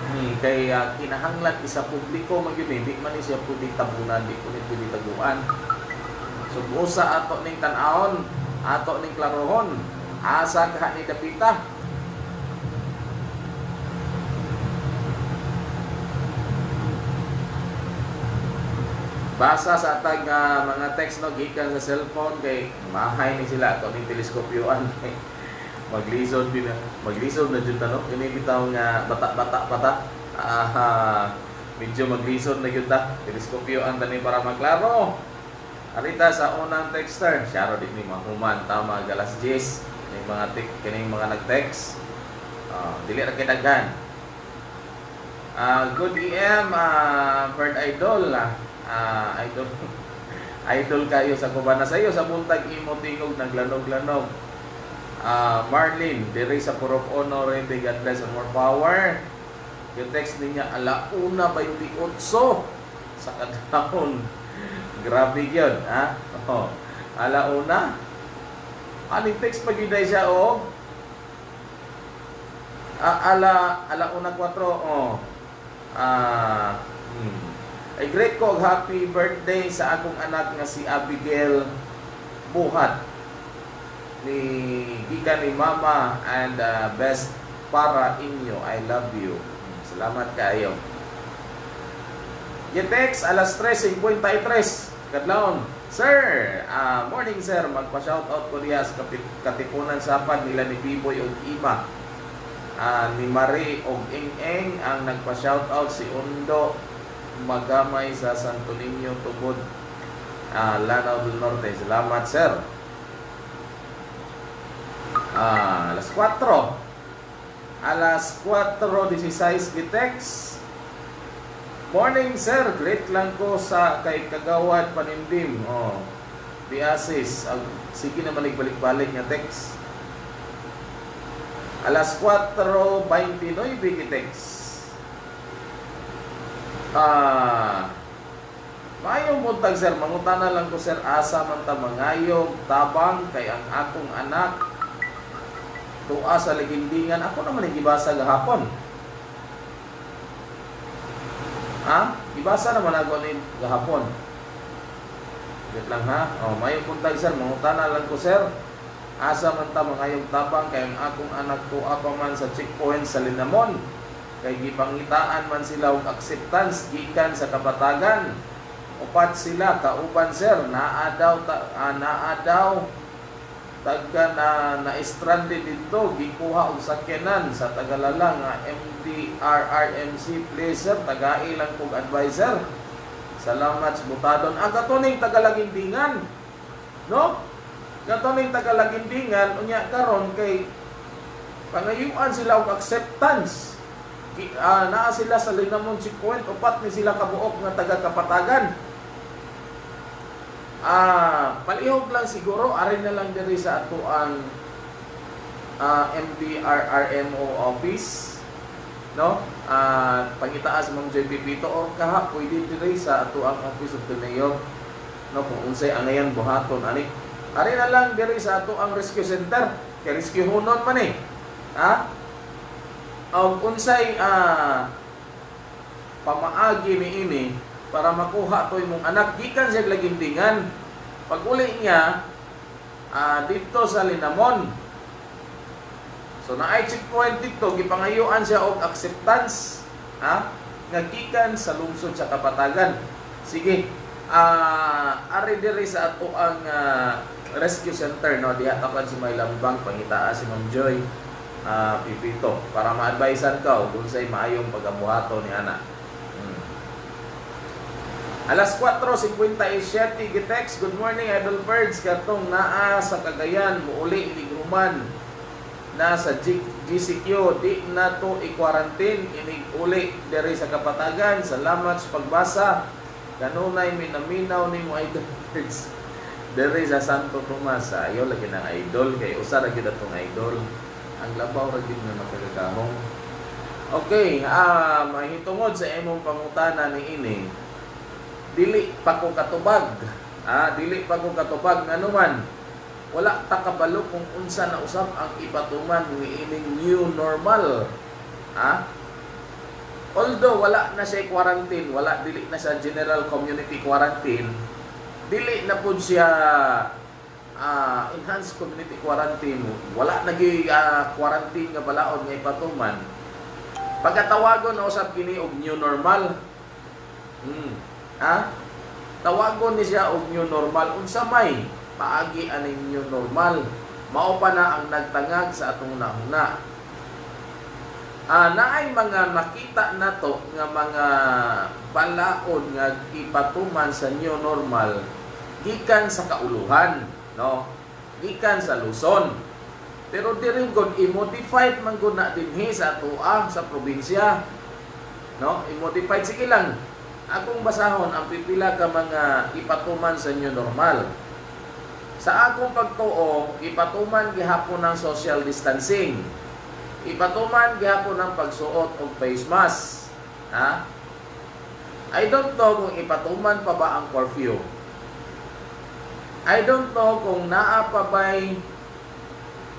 Hmm, kay uh, kinahanglan isa publiko man yun eh, di man siya pwede tabunan, di ko ni pwede taguan. So usa ato ning tan-aon, ato ning klarohon, asa ka ni dapita. Basa sa atag nga mga text no gikan sa cellphone kay mahay ni sila ato ning teleskopyoan. Maglisod din maglisod na jud no kini bitaw nga bata-bata bata ah medyo maglisod na gyud ta teleskopyo ang tani para maklaro. Arita sa unang texter siya din ni mahuman tama galas 10 kining mga tik kining mga nag-text. Ah dili ra kay daghan ah good EM ah Bird Idol ah ah, idol idol kayo sa kubana sa iyo sa buntag imo tingog naglanog-lanog Ah, Marlene, diri sa Purok Honor, hindi God bless and more power. Yung text niya, alauna 28 sa kadahon. Grabe yun, ha? Oh, alauna. Aning text pag yun siya, oh. Ah, ala, alauna 4, oh. Ah, hmm. Ay great ko, happy birthday sa akong anak nga si Abigail Buhat ni gikan ni Mama and uh, best para inyo. I love you. Salamat kayo. Yetex, alas 3.53. Kadlaon. Sir, uh, morning sir. Magpa-shoutout ko diya sa katipunan sapad nila ni Biboy ug Ima. Ah, ni Marie og Ing-Ing ang nagpa-shoutout si Undo Magamay sa Santo Niño Tubod ah, Lanao del Norte. Salamat sir. Ah, alas 4. Alas 4.16 Gitex. Morning sir, great lang ko sa kay Kagawad Panindim. Oh. Biasis, Ag- sige na balik-balik nga text. Alas 4.29 Gitex. Ah, Mayong buntag sir, mangutana lang ko sir asa man ta mangayog tabang kay ang akong anak tuwa sa ligindingan. Ako naman gibasa gahapon. Ha? Gibasa naman ako ni gahapon. Wait lang ha. O, may puntag sir. Mangutana lang ko sir. Asa man ta mangayog tabang kay ang akong anak tuwa pa man sa checkpoint sa Linamon. Kay gipangitaan man sila og acceptance gikan sa kabatagan. Upat sila kauban sir. Naa daw ta, ah, naa daw. Tagka na na-stranded dito gikuha og sakyanan sa Tagalala nga MDRRMC Placer tagai lang kog advisor salamat sa butadon ang katuning tagalagindingan no? Katuning tagalagindingan unya karon kay pangayuan sila og acceptance Ah, naa sila sa Linamon 50 upat ni sila kabuok nga taga Kapatagan Ah, palihog lang siguro ari na lang diri sa ato ang ah, MDRRMO office no? Ah, pangitaas mong JP Pito or kaha pwede diri sa ato ang office of the mayor no? Kung unsay anayan buhaton ani? Ari na lang diri sa ato ang rescue center kay rescue hunon man eh. Ha og unsay ah pamaagi ni ini para makuha to imong anak gikan siya lagintingan pag uli niya ah, dito sa Linamon. So naay checkpoint dito gipangayuan siya og acceptance ha nga gikan sa lungsod sa Kapatagan. Sige ah ari diri sa ato ang ah, rescue center no? Diha tapan si May Lambang pangitaas si Ma'am Joy ah, Pipito. Para ma-advisean ka kung say maayong pagabuhato ni ana. Hmm. Alas 4.57 Gitex, good morning Idol Birds katong naa sa Cagayan muuli iligruman na sa GCQ di na to i-quarantine inig uli. Diri sa Kapatagan salamat sa pagbasa. Kanunay minaminaw ni mo Idol Birds diri sa Santo Tomas ayo lagi ng idol. Kay usa ra gyud atong idol ang labaw ra gyud nga makagagamong Okay, ah mahitungod sa imong pangutana ni ini. Dili pa ko katubag. Ah, dili pa ko katubag nga naman. Wala ta kabalo kung unsa na usab ang ipatuman ni ining new normal. Ah? Although wala na siya quarantine, wala dili na sa general community quarantine, dili na pud siya ah, enhanced community quarantine. Wala nagi ah, quarantine nga balaod nga ipatuman. Pagkatawagon na usab kini og new normal. Hmm. Ha? Tawagon ni siya og new normal unsa may paagi aning new normal. Mao pa na ang nagtangag sa atong nahuna. Ah, naay mga nakita nato nga mga balaod nga ipatuman sa new normal gikan sa kauluhan, no? Gikan sa Luzon. Pero diri gud i-modified man gud na dinhi sa atuang sa probinsya. No? I-modified sige lang. Akong basahon ang pipila ka mga ipatuman sa new normal. Sa akong pagtuo, ipatuman gihapon ng social distancing. Ipatuman gihapon ng pagsuot og face mask. Ha? I don't know kung ipatuman pa ba ang curfew. I don't know kung naa pa ba'y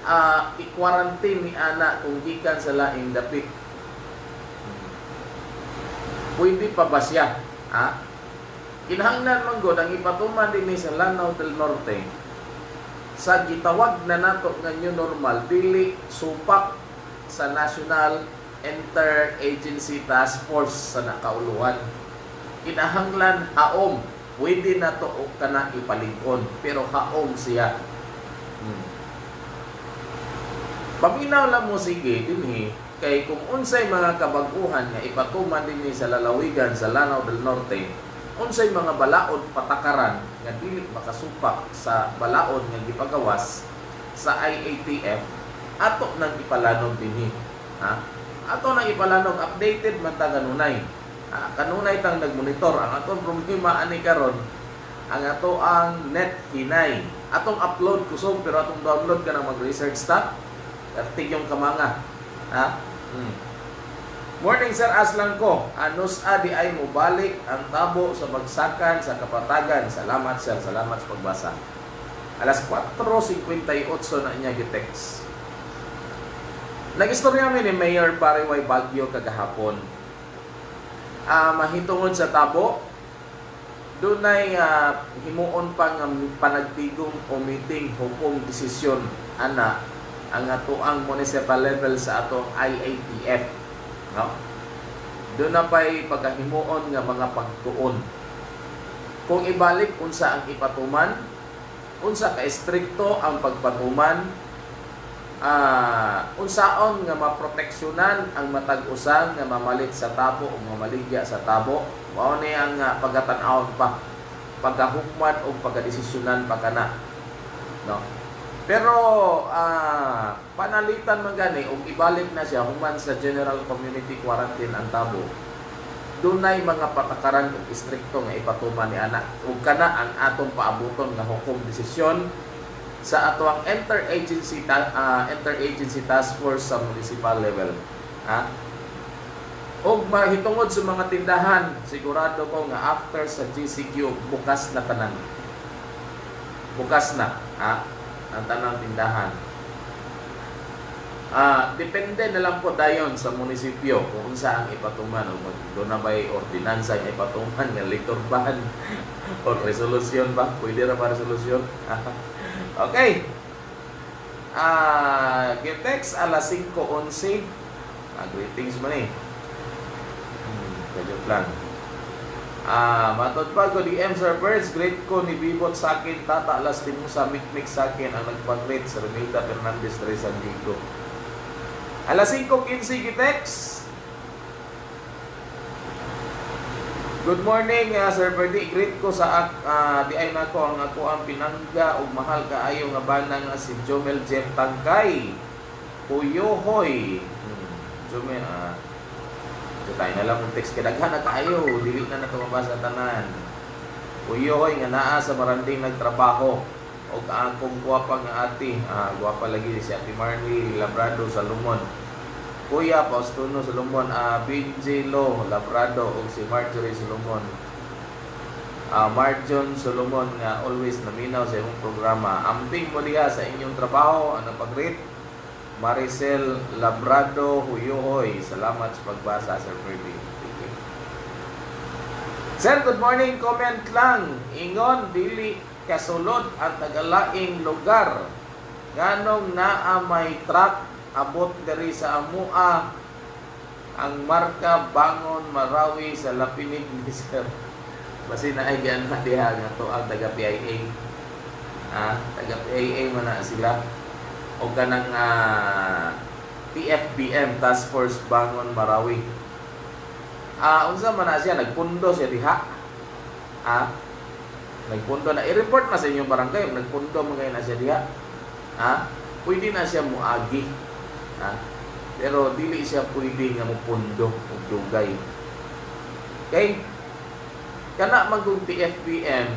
ah, i-quarantine ni ana kung gikan sa laing dapit. Pwede pa ba siya? Ha? Kinahanglan man gud ang ipatuman din sa Lanao del Norte sa gitawag na nato nga new normal dili supak sa National Interagency Task Force sa nakauluhan. Kinahanglan haom pwede na to og kana ipalig-on pero haom siya. Hmm. Paminaw lang mo sige dinhi kay kung unsay mga kabaguhan nga ipatuman dinhi sa lalawigan sa Lanao del Norte, unsay mga balaod patakaran nga dili makasupak sa balaod nga gipagawas sa IATF ato nang ipalanog dinhi. Ha? Ato nang ipalanog updated man ta kanunay. Ha? Kanunay tang nagmonitor ang atong problema ani karon ang ato ang net hinay. Atong upload kusog pero atong download ka na mag-research ta. Kartig yung kamanga. Ha? Hmm. Morning Sir Aslan ko. Anos adi ay mubalik ang tabo sa bagsakan sa kapatagan. Salamat Sir. Salamat sa pagbasa. Alas 4.58 na niya gitext. Nag-istorya mi ni Mayor Pariway Bagyo kagahapon. Ah, mahitungod sa tabo, doon ay ah, himuon pa nga panagtigong o meeting hukom desisyon ana ang ato ang municipal level sa atong IATF no? Doon na pa'y pagkahimuon nga mga pagtuon. Kung ibalik unsa ang ipatuman unsa ka estrikto ang pagpatuman ah unsaon nga maproteksyonan ang matag usan nga mamalit sa tabo o mamaligya sa tabo? Mao ni ang uh, pagkatan-awon pa. Pagkahukman o pagkadesisyonan pa kana no? Pero ah panalitan man gani og ibalik na siya human sa general community quarantine ang tabo dunay mga patakaran ug istrikto nga ipatuman ni ana ug kana ang atong paabuton nga hukom desisyon sa ato ang interagency ta- ah, interagency task force sa municipal level ha? Og mahitungod sa mga tindahan sigurado ko nga after sa GCQ bukas na tanan. Bukas na ha? Ang tanang tindahan. Ah, depende na lang po dayon sa munisipyo kung unsa ang ipatuman o doon na ba'y ordinansa nga ipatuman nga litor ban o resolusyon ba? Pwede ra ba resolusyon? okay. Ah, Gitex alas 5:11. Ah, greetings man eh. Hmm, kadyo lang. Ah, matod pa ko DM Sir Birds, great ko ni Bibot sa akin, tata alas mo sa mix sa akin ang nagpag-greet sa Remilda Fernandez Diego. Alas 5.15 Gitex. Good morning, uh, Sir Berdi. Greet ko sa uh, di ay nako ang ako ang pinangga ug mahal kaayo nga bana nga si Jomel Jeff Tangkay. Puyohoy. Hmm. Jomel, ah. Uh, tayo na lang ang text kay daghan na kaayo, dili na nato mabasa tanan. Puyohoy nga naa sa maranding nagtrabaho og akong guwapa nga ate, ah, guwapa lagi si Ate Marley Labrado Salomon. Kuya Paustuno Solomon, ah, Binji Lo Labrado ug si Marjorie Solomon. Ah, Marjon Solomon nga always naminaw sa imong programa. Amping mo diha sa inyong trabaho, ano pag-rate? Maricel Labrado Huyohoy. Salamat sa pagbasa, Sir. Okay. Sir, good morning. Comment lang. Ingon, dili kasulod at nagalaing lugar. Ganong naa may truck abot diri sa amua ang marka bangon marawi sa lapinig ni Sir. Basi na ay gan na diha nga to ang taga PIA. Ah, taga PIA man na sila. O kanang ah, TFBM Task Force Bangon Marawi. Ah, unsa man na siya nagpundo siya diha. Ah, nagpundo na i-report na sa inyong barangay nagpundo man kayo na siya diha. Ha? Pwede na siya muagi. Ha? Pero dili siya pwede nga mupundo og dugay. Okay? Kana magong TFBM,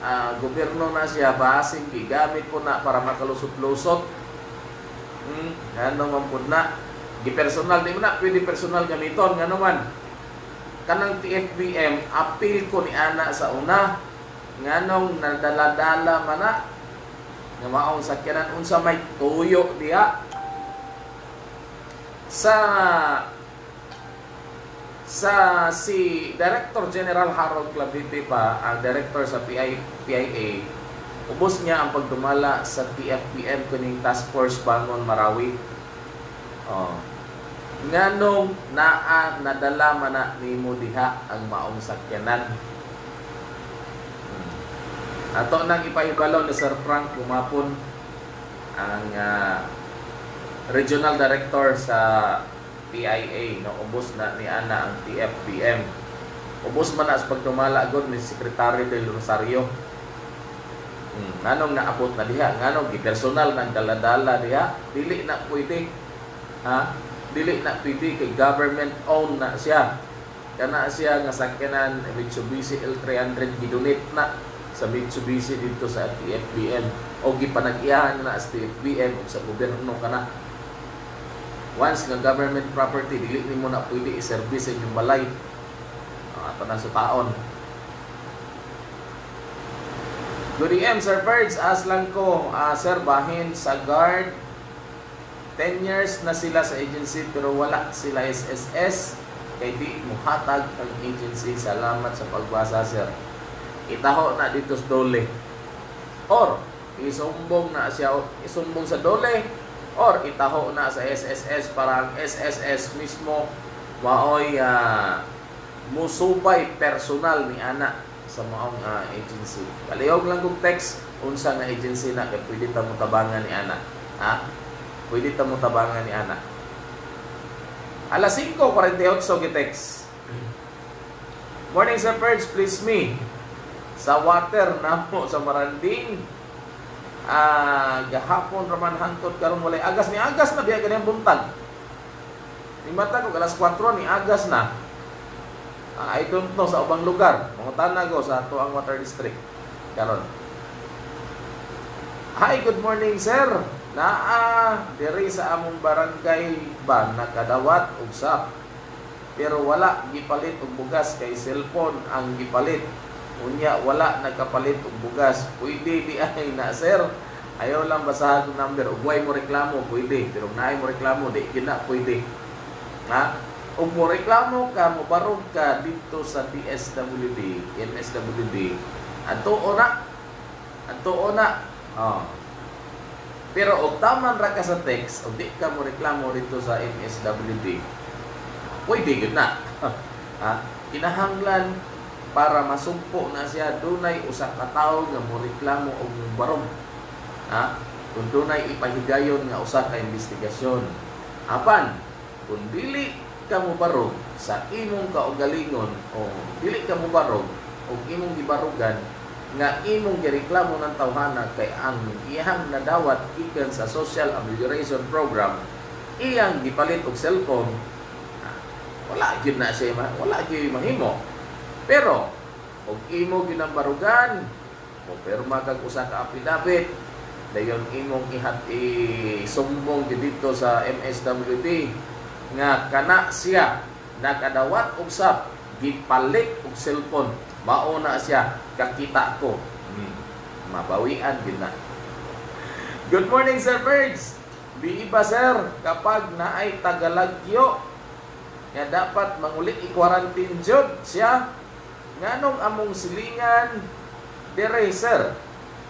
ah, gobyerno na siya basing gigamit po na para makalusot-lusot. Hmm, ano man po na. Gi-personal di mo na pwede personal gamiton nga naman. Kanang TFBM appeal ko ni ana sa una nganong nadala-dala man na nga maong sakyanan unsa may tuyo diha sa sa si Director General Harold Clavite pa ang director sa PI, PIA ubos niya ang pagdumala sa TFPM kuning Task Force Bangon Marawi. Oh. Nganong naa nadala man na nimo diha ang maong sakyanan. Hmm. ato nang ipahibalaw ni Sir Frank Kumapon ang ah, regional director sa PIA no? Ubos na ni ana ang TFBM ubos man na sa pagdumala gud ni Secretary del Rosario. Hmm, nganong naabot na diha? Nganong gipersonal ng daladala diha? Dili na pwede ha? Dili na pwede kay government owned na siya. Kana siya nga sakyanan Mitsubishi L300 gidonate na sa Mitsubishi dito sa TFBM o gipanag-iyahan na sa TFBM o sa gobyerno kana once nga government property dili nimo na pwede i-service sa inyong balay uh, ato na sa taon Good AM, Sir Birds. As lang ko, ah, Sir, bahin sa guard. 10 years na sila sa agency pero wala sila SSS. Kay di muhatag ang agency. Salamat sa pagbasa, Sir. Itaho na dito sa dole. Or, isumbong na siya, isumbong sa dole. Or, itaho na sa SSS para ang SSS mismo maoy ah, musubay personal ni ana sa maong ah, agency. Kalihog lang kong text unsa nga agency na kay pwede ta mo tabangan ni ana. Ha? Pwede ta mo tabangan ni ana. Alas 5:48 gi-text. Morning Sir Perch, please me. Sa water na mo sa Maranding. Ah, gahapon raman hangtod karon walay agas ni agas na biya ganyan buntag. Ni ko alas 4 ni agas na. Ah, I don't know sa ubang lugar. Mangutana ko sa ato ang water district. Karon. Hi, good morning sir. Naa diri sa among barangay ba nakadawat og sap. Pero wala gipalit og bugas kay cellphone ang gipalit. Unya wala nagkapalit og bugas. Pwede di ay na sir. Ayaw lang basahan ang number. Ug mo reklamo, pwede. Pero naay mo reklamo, di gina pwede. Ha? Ug mo reklamo ka, mo barog ka dito sa DSWD, MSWD. Ato ona. Ato ona. Oh. Pero og taman ra ka sa text, og di ka mo reklamo dito sa MSWD, pwede gud na. ha? Kinahanglan para masumpo na siya dunay usa ka tawo nga mo reklamo og barog. Ha? Kung dunay ipahigayon nga usa ka investigasyon. Apan, kung dili ka mo sa imong kaugalingon o dili ka mo barog o imong gibarugan nga imong gireklamo ng tawhana kay ang iyang nadawat gikan sa social amelioration program iyang gipalit og cellphone wala gyud na siya wala gyud mahimo pero og imo ginambarugan o perma kag usa ka affidavit dayon imong ihat isumbong dito sa MSWD nga kana siya nakadawat og sap gipalit og cellphone. Mao na siya kakita ko. Hmm. mabawian gid na. Good morning Sir Bergs Bii ba sir kapag naay tagalagyo nga dapat mangulit i-quarantine jud siya nganong among silingan dire sir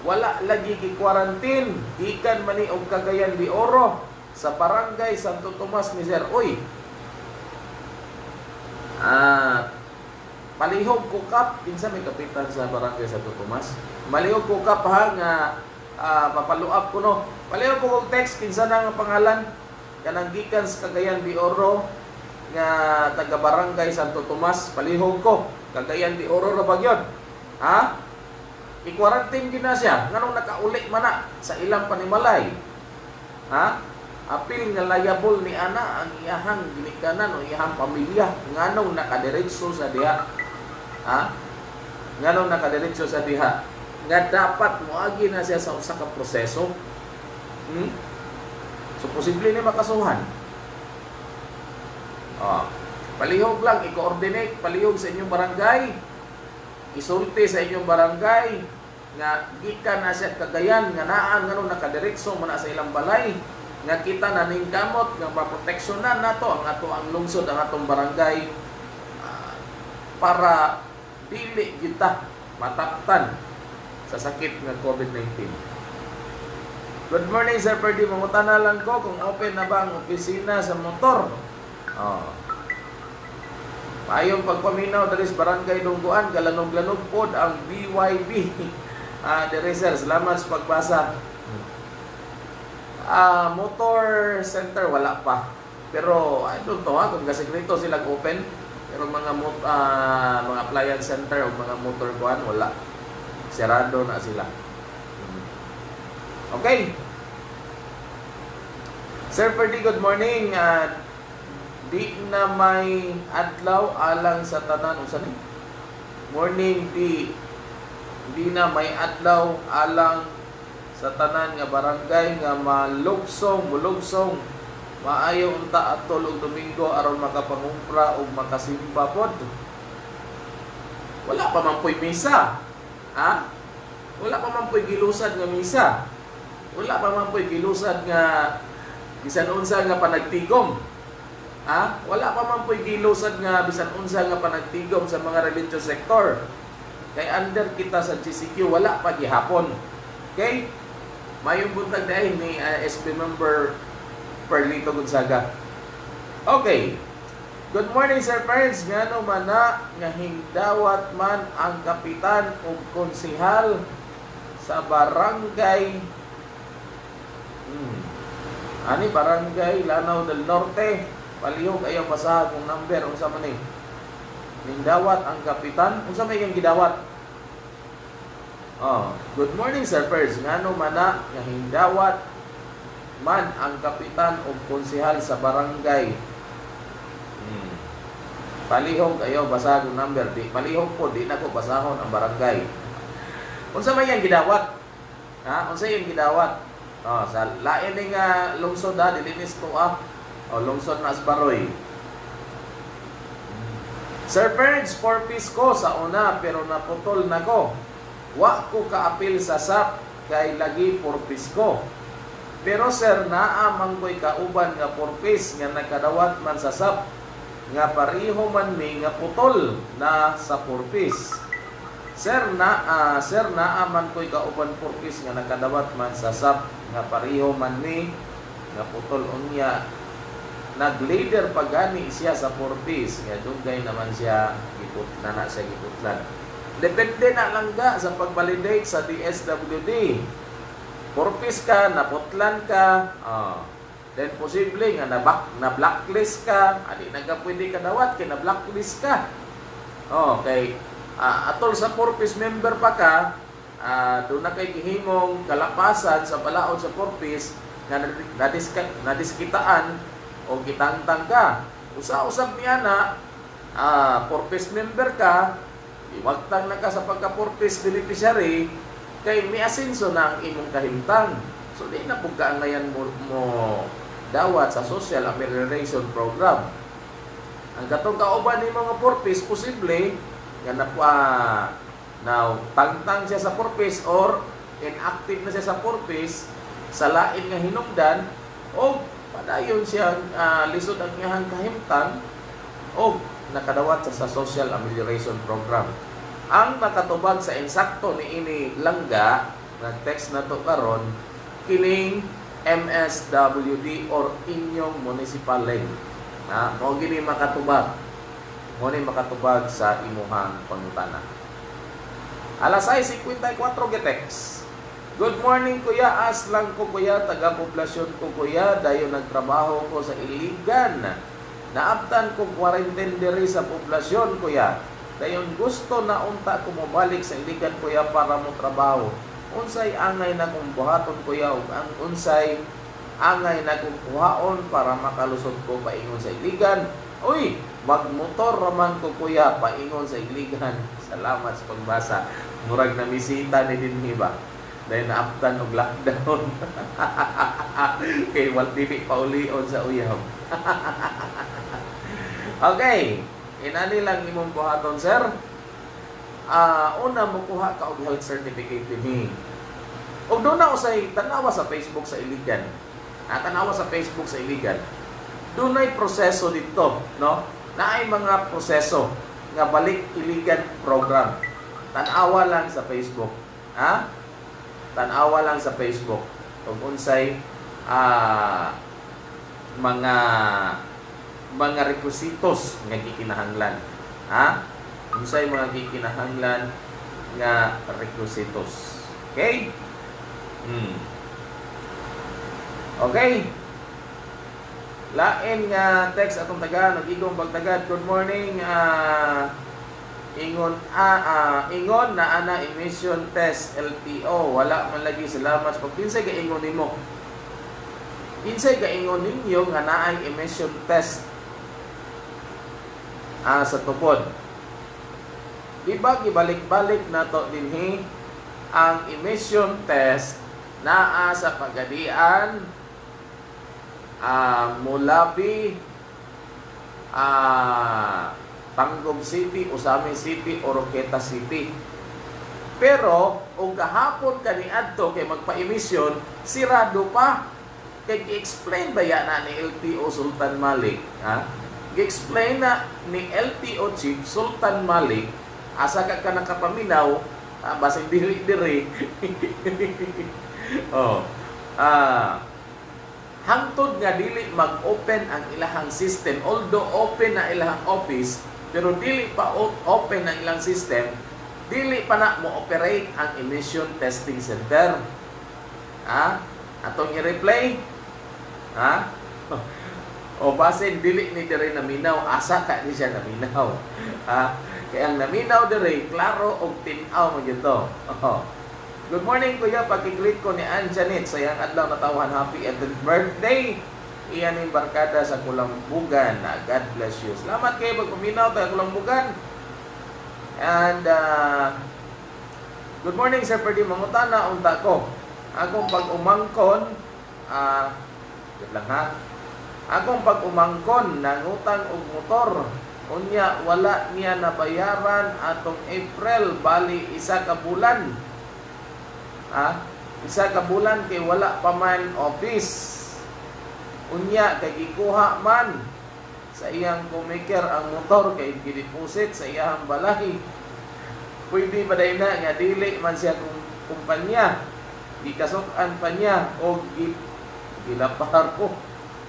wala lagi gi-quarantine gikan mani og Cagayan de Oro sa barangay Santo Tomas ni Sir. Uy, ah, palihog ko kap, kinsa may kapitan sa barangay Santo Tomas. Malihog ko kap ha nga ah, papaluap ko no. Palihog ko kog text kinsa na nga pangalan kanang gikan sa Cagayan de Oro nga taga barangay Santo Tomas. Palihog ko Cagayan de Oro ra bagyod. Ha? I-quarantine gina siya nganong nakauli man na sa ilang panimalay. Ha? apil nga layabol ni ana ang iyahang ginikanan o iyahang pamilya nganong nakadiretso sa diha ha nganong nakadiretso sa diha nga dapat moagi na siya sa usa proseso hmm? so posible ni makasuhan oh. Palihog lang i-coordinate palihog sa inyong barangay isulti sa inyong barangay nga gikan na siya kagayan nga naan nganong nakadiretso man na sa ilang balay nga kita naning kamot nga maproteksyonan nato ang ato ang lungsod ang atong barangay ah, para dili kita mataptan sa sakit nga COVID-19. Good morning Sir Perdi, mangutana lang ko kung open na ba ang opisina sa motor. Oh. Mayong pagpaminaw dali sa barangay Dungguan, galanog-lanog pod ang BYB. Ah, dire sir, salamat sa pagbasa. Ah, motor center wala pa. Pero I don't know ha, kung gasekreto sila open. Pero mga mot ah, mga appliance center o mga motor kuan wala. Serado na sila. Okay. Sir Ferdy, good morning. Ah, di na may adlaw alang sa tanan usa ni. Morning di di na may adlaw alang sa tanan nga barangay nga malugsong, mulugsong maayo unta atol og Domingo aron makapangumpra og makasimba pod. Wala pa man po'y misa. Ha? Wala pa man po'y gilusad nga misa. Wala pa man po'y gilusad nga bisan unsa nga panagtigom. Ha? Wala pa man po'y gilusad nga bisan unsa nga panagtigom sa mga religious sector. Kay under kita sa GCQ wala pa gihapon. Okay? Mayong buntag dahil ni uh, SB member Perlito Gonzaga. Okay. Good morning, Sir Friends. Ngano man na nga hingdawat man ang kapitan o konsihal sa barangay hmm. Ani barangay Lanao del Norte. Palihog ayaw basahan kung number unsa man ni. Hingdawat ang kapitan. Unsa may yang gidawat? Oh, good morning Sir Pers. Ngano man na nga hindawat man ang kapitan o konsehal sa barangay. Hmm. Palihog ayo basag yung number di palihog po di na ko basahon ang barangay. Unsa man yang gidawat? Ha? Unsa yung gidawat? Oh, sa lain ni nga lungsod ha, dilinis to ah. O lungsod na Asbaroy. Sir Ferns, 4 piece ko sa una pero naputol na ko. Wa ko kaapil sa SAP kay lagi 4 piece ko. Pero sir, naamang ko'y kauban nga 4 piece nga nakadawat man sa SAP nga pariho man mi nga putol na sa 4 piece. Sir na ah, sir naaman ko'y kauban 4 piece nga nakadawat man sa SAP nga pariho man mi nga putol unya nag-leader pa gani siya sa 4 piece nga dugay naman siya giput na na siya giputlan depende na lang ga sa pag-validate sa DSWD 4 piece ka naputlan ka ah then posible nga na, back, na blacklist ka adi na ka pwede ka dawat kay na blacklist ka oh ah, atol sa 4 piece member pa ka ah doon na kay gihimong kalapasan sa balaod sa 4 piece nga nadiska, nadiskitaan o gitangtang ka. Usa-usab niya na, ah, purpose member ka, iwagtang na ka sa pagka-purpose beneficiary, kay may asenso na ang imong kahimtang. So, di na po kaangayan mo, mo dawat sa social amelioration program. Ang katong kauban ni mga purpose, posible, nga na po, ah, now, tangtang siya sa purpose or inactive na siya sa purpose, sa lain nga hinungdan, o padayon siya ah, lisod ang iyang kahimtang o nakadawat sa, sa social amelioration program. Ang nakatubag sa insakto ni ini langga nag-text na to karon kining MSWD or inyong municipal link. Na mo gini makatubag. Mo ni makatubag sa imuhang pangutana. Alas 6:54 getext. Good morning kuya, as lang ko kuya, taga-poblasyon ko kuya, dayo nagtrabaho ko sa Iligan. Naaptan ko quarantine diri sa poblasyon kuya. Dayon gusto na unta ko mobalik sa Iligan kuya para mo trabaho. Unsay angay na kong buhaton kuya ug ang unsay angay na kong kuhaon para makalusot ko paingon sa Iligan. Uy, magmotor raman ko kuya paingon sa Iligan. Salamat sa pagbasa. Murag na misita ni dinhi ba? Dahil naaptan og lockdown. Kay wal dili pa ulion sa uyab. okay, inani lang imong buhaton sir. Ah, una mo kuha ka og health certificate dinhi. Og doon na usay tanawa sa Facebook sa Iligan. Ah, tanawa sa Facebook sa Iligan. Doon ay proseso dito, no? Naay mga proseso nga balik Iligan program. Tanawa lang sa Facebook. Ha? Tanawa lang sa Facebook kung unsay ah, mga mga requisitos nga gikinahanglan ha? Unsay mga gikinahanglan nga requisitos okay? Hmm. okay. Lain nga text atong taga nagigong pagtagad. Good morning ah ingon ah, ah, ingon na ana emission test LTO wala man lagi salamat pag kinsay ga ingon nimo? Kinsay ga ingon ninyo nga naay emission test? Ah, sa tupod. Di ba gibalik-balik na to dinhi. Ang emission test naa sa pagadian ah, mulabi ah, Tanggob City, Usami City, Oroqueta City. Pero, kung kahapon kaniadto kay magpa-emisyon, sirado pa. Kay gi-explain ba yan na ni LTO Sultan Malik? Ha? Gi-explain na ni LTO Chief Sultan Malik, asa ka ka nakapaminaw, ah, basig diri-diri. oh. Ah, hangtod nga dili mag-open ang ilahang system although open na ilahang office pero dili pa open ang ilang system, dili pa na mo operate ang emission testing center. Ha? Atong i-replay. Ha? O basin dili ni dire naminaw, asa ka ni siya naminaw. Ha? Kaya ang naminaw dire, klaro og tinaw mo gito. Oh. Good morning kuya, pagkiklik ko ni Ann Janet sa iyang adlaw na tawan happy 11th birthday. Iyan yung barkada sa Kulambugan. Ah, God bless you. Salamat kayo pagpaminaw tayo Kulambugan. And uh, good morning Sir Perdi Mangutana unta ko. Akong pag umangkon ah uh, lang ha. Akong pag umangkon nangutang og motor unya wala niya nabayaran atong April bali isa ka bulan. Ha? Isa ka bulan kay wala pa man office. Unya kay gikuha man sa iyang kumiker ang motor kay gideposit sa iyang balahi. Pwede ba na nga dili man siya kung kumpanya. Gikasukan pa niya o gi, gilapar ko.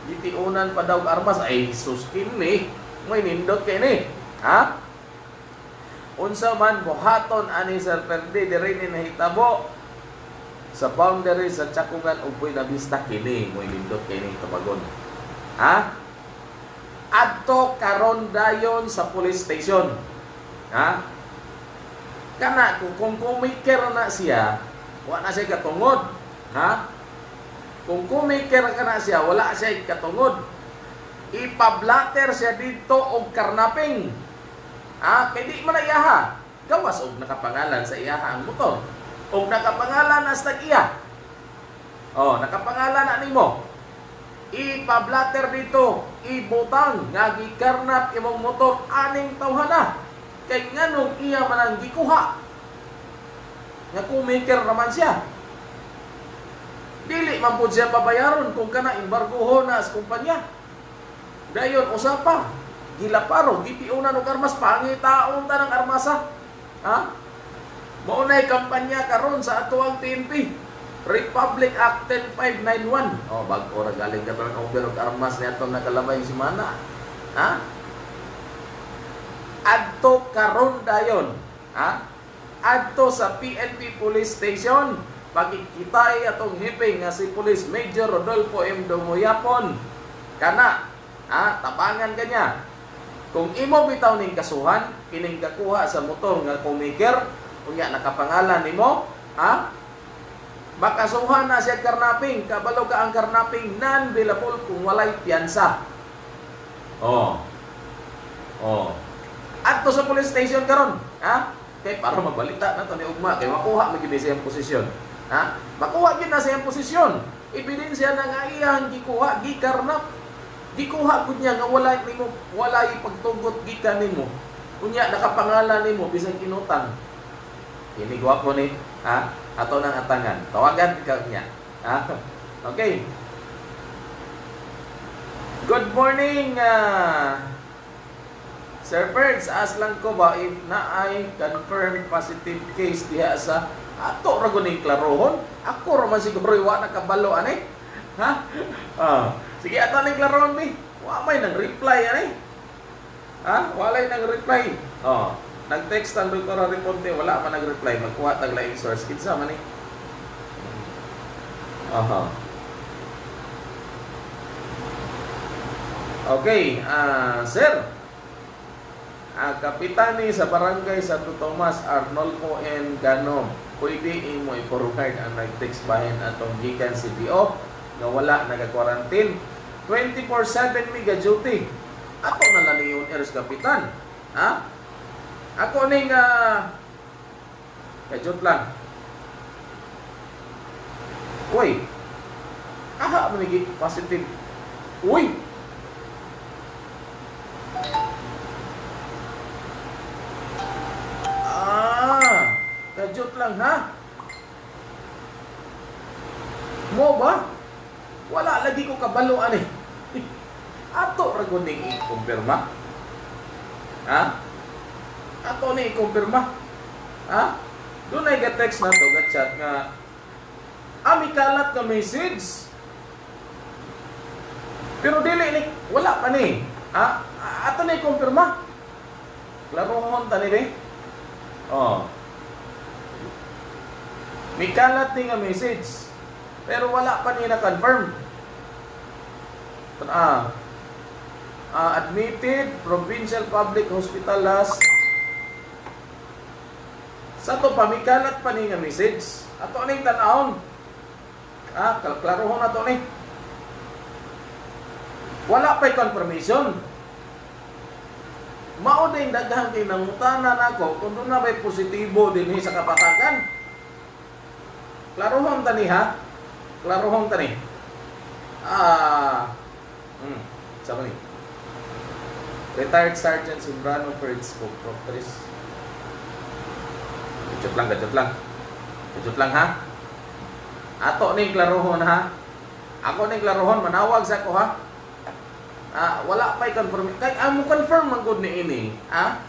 Gitiunan pa daw armas ay sus kini may nindot kay ni. Ha? Unsa man buhaton ani Sir Perdi diri ni nahitabo sa boundary sa Chakungan upoy na bista kini mo nindot kay ni tabagon. Ha? Adto karon dayon sa police station. Ha? Kana kung kumiker na siya, wala na siya katungod. Ha? Kung kumiker ka na siya, wala siya katungod. Ipablatter siya dito og karnaping. Ha? Kay di man iyaha. Gawas og nakapangalan sa iyaha ang motor. Og nakapangalan na sa iya. Oh, nakapangalan na nimo. Ipablatter dito, ibutang nga gikarnap imong motor aning tawhana. Kay nganong iya man ang gikuha. Nga kumiker naman siya. Dili man pud siya pabayaron kung kana embargohon na sa kumpanya. Dayon usapa, gilaparo, gipiunan og armas pangitaon ta ng armasa. Ha? Maunay kampanya karon sa atuang PNP. Republic Act 10591. Oh, bag-o ra galing ka ng over og armas ni atong nakalabay si Mana. Ha? Adto karon dayon. Ha? Adto sa PNP Police Station pagkikitay atong hiping nga si Police Major Rodolfo M. Dumoyapon. Kana, ha, tabangan kanya. Kung imo bitaw ning kasuhan, kining kakuha sa motor nga kumiker, unya nakapangalan nimo, ha? Makasuhan na siya karnaping, kabalo ka ang karnaping non-billable kung walay piyansa. Oh. Oh. Adto sa police station karon, ha? Kay para mabalita na to ni ugma kay makuha mo gid sa iyang posisyon. Ha? Makuha gid na sa iyang posisyon. Ebidensya na nga iyang gikuha, gikarnap. Gikuha gud niya nga wala nimo wala pagtugot gikan nimo. Unya nakapangalan nimo bisan kinutang. Kini gwapo ni, ha? Ato nang atangan. Tawagan ka niya. Ha? Okay. Good morning, uh, Sir Ferds, as lang ko ba if na ay confirmed positive case diha sa ato ra guning klarohon? Ako ra man siguro wa nakabalo ani. Ha? Ah, sige ato ning klarohon mi. Wa may nang reply ani. Ha? Walay nang reply. Oh, nag-text ang Dr. Ariponte, wala man nag-reply. Magkuha tag laing source. Kinsa man ni? Aha. Okay, ah, sir. ang kapitani sa barangay Santo Tomas Arnolfo N. Ganom pwede imo i-forward ang nag-text bahin atong gikan CBO nga wala naga-quarantine 24/7 mi duty ato na lang eres kapitan ha ako ning uh, kajut lang Uy, aha mo nigi positive. Uy, Ah, kajut lang ha? Mo ba? Wala lagi ko kabalo ani. Ato ra gud ning i-kumpirma. Ha? Ato ni i-kumpirma. Ha? Doon ay ga-text na to, ga-chat nga ami kalat ka message. Pero dili ni wala pa ni. Ha? Ato ni i-kumpirma. Klarohon ta ni. Oh. May kalat ni nga message. Pero wala pa niya na-confirm. Ah, ah, admitted Provincial Public Hospital last sa to pa may kalat pa ni nga message. Ato ning tan-awon. Ah, kalklarohon na to ni. Wala pa'y confirmation. Mao din daghang kinangutanan nako kung doon na may positibo din sa kapatagan. Klarohon tani ha? Klarohon tani. Ah, hmm, sabi ni. Retired Sergeant Sobrano Perds po, Proctris. Gadget lang, gadget lang. Gadget lang ha? Ato ni klarohon ha? Ako ni klarohon, manawag sa ako ha? Ah, wala pa'y confirm. Kay ang mo confirm man gud ni ini, ha?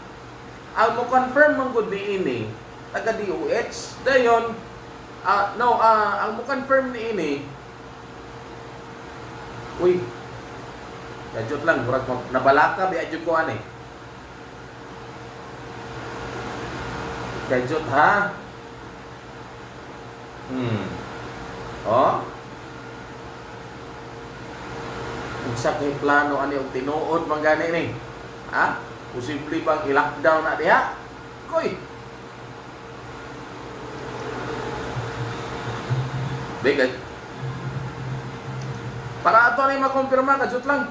Ang mo confirm man gud ni ini, taga DOH. Dayon, ah no, ah ang mo confirm ni ini. Uy. Gadget lang, murag nabalaka bi adyo ko ani. Gadget ha? Hmm. Oh? Unsa kay plano ani og tinuod man gani ni? Ha? Posible bang i-lockdown na diha? Koy. Bigay. Para ato ni makumpirma kadjut lang.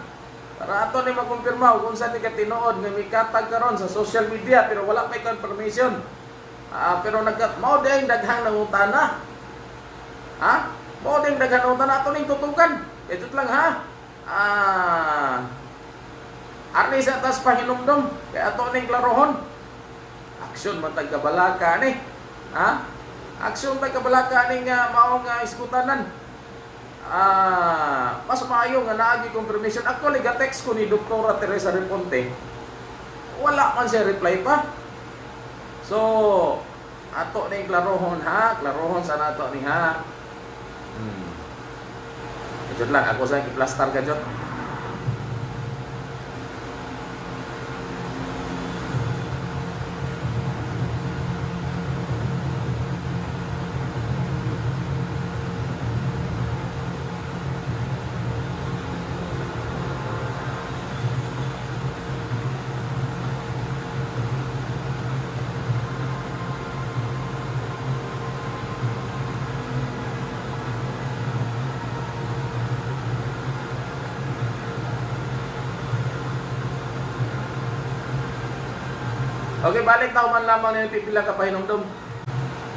Para ato ni makumpirma kung saan ni ka tinuod nga mikatag karon sa social media pero wala may confirmation. Ah, pero nagka mao day daghang nangutana. Ha? Mao day daghang nangutana ato ning tutukan. Kadjut lang ha. Ah. Arni sa tas pahinumdum kaya ato ning klarohon. Aksyon man tag kabalaka ni. Ha? Aksyon tag kabalaka ning uh, mao nga iskutanan. Ah, mas maayo nga naagi confirmation. Actually, ga-text ko ni Dr. Teresa Reponte. Wala man siya reply pa. So, ato ning klarohon ha, klarohon sa nato ni ha. Hmm. Kadjot lang, ako sa i-plaster balik tao man lamang na yung pipila ka pahinumdum.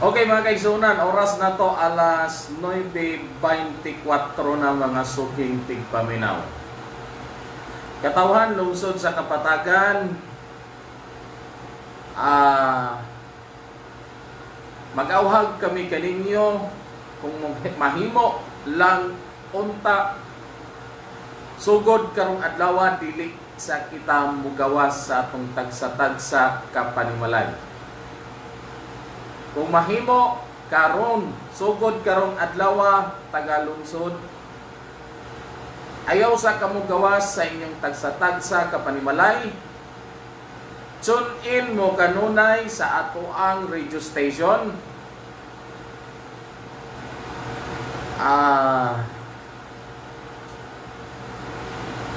Okay mga kaigsunan, oras na to alas 9.24 na mga suking tigpaminaw. Katawhan, lungsod sa Kapatagan, ah mag-awhag kami kaninyo kung mahimo lang unta sugod karong adlaw dili sa kita mugawas sa atong tagsa-tagsa kapanimalay. Kung mahimo karon sugod karong adlaw tagalungsod ayaw sa kamugawas sa inyong tagsa-tagsa kapanimalay tune in mo kanunay sa ato ang radio station ah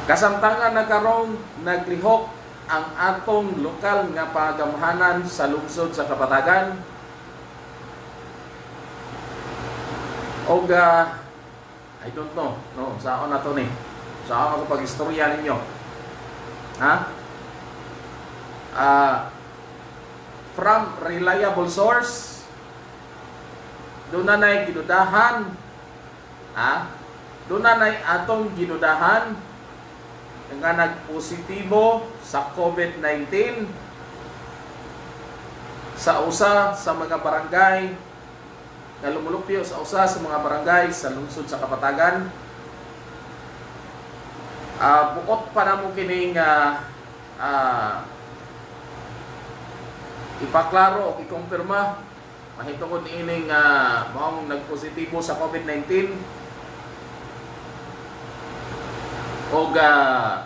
Kasamtangan na karong naglihok ang atong lokal nga pagamhanan sa lungsod sa Kapatagan. O I don't know, no, saan na to ni? Saan ako pag-istorya ninyo? Ha? Ah, from reliable source, doon na na'y ginudahan, ha? Doon na na'y atong ginudahan, nga nagpositibo sa COVID-19 sa usa sa mga barangay nga lumulupyo sa usa sa mga barangay sa lungsod sa Kapatagan. Ah, bukod pa na mo kining ah, ah, ipaklaro o ikumpirma mahitungod ining uh, maong nagpositibo sa COVID-19 og uh,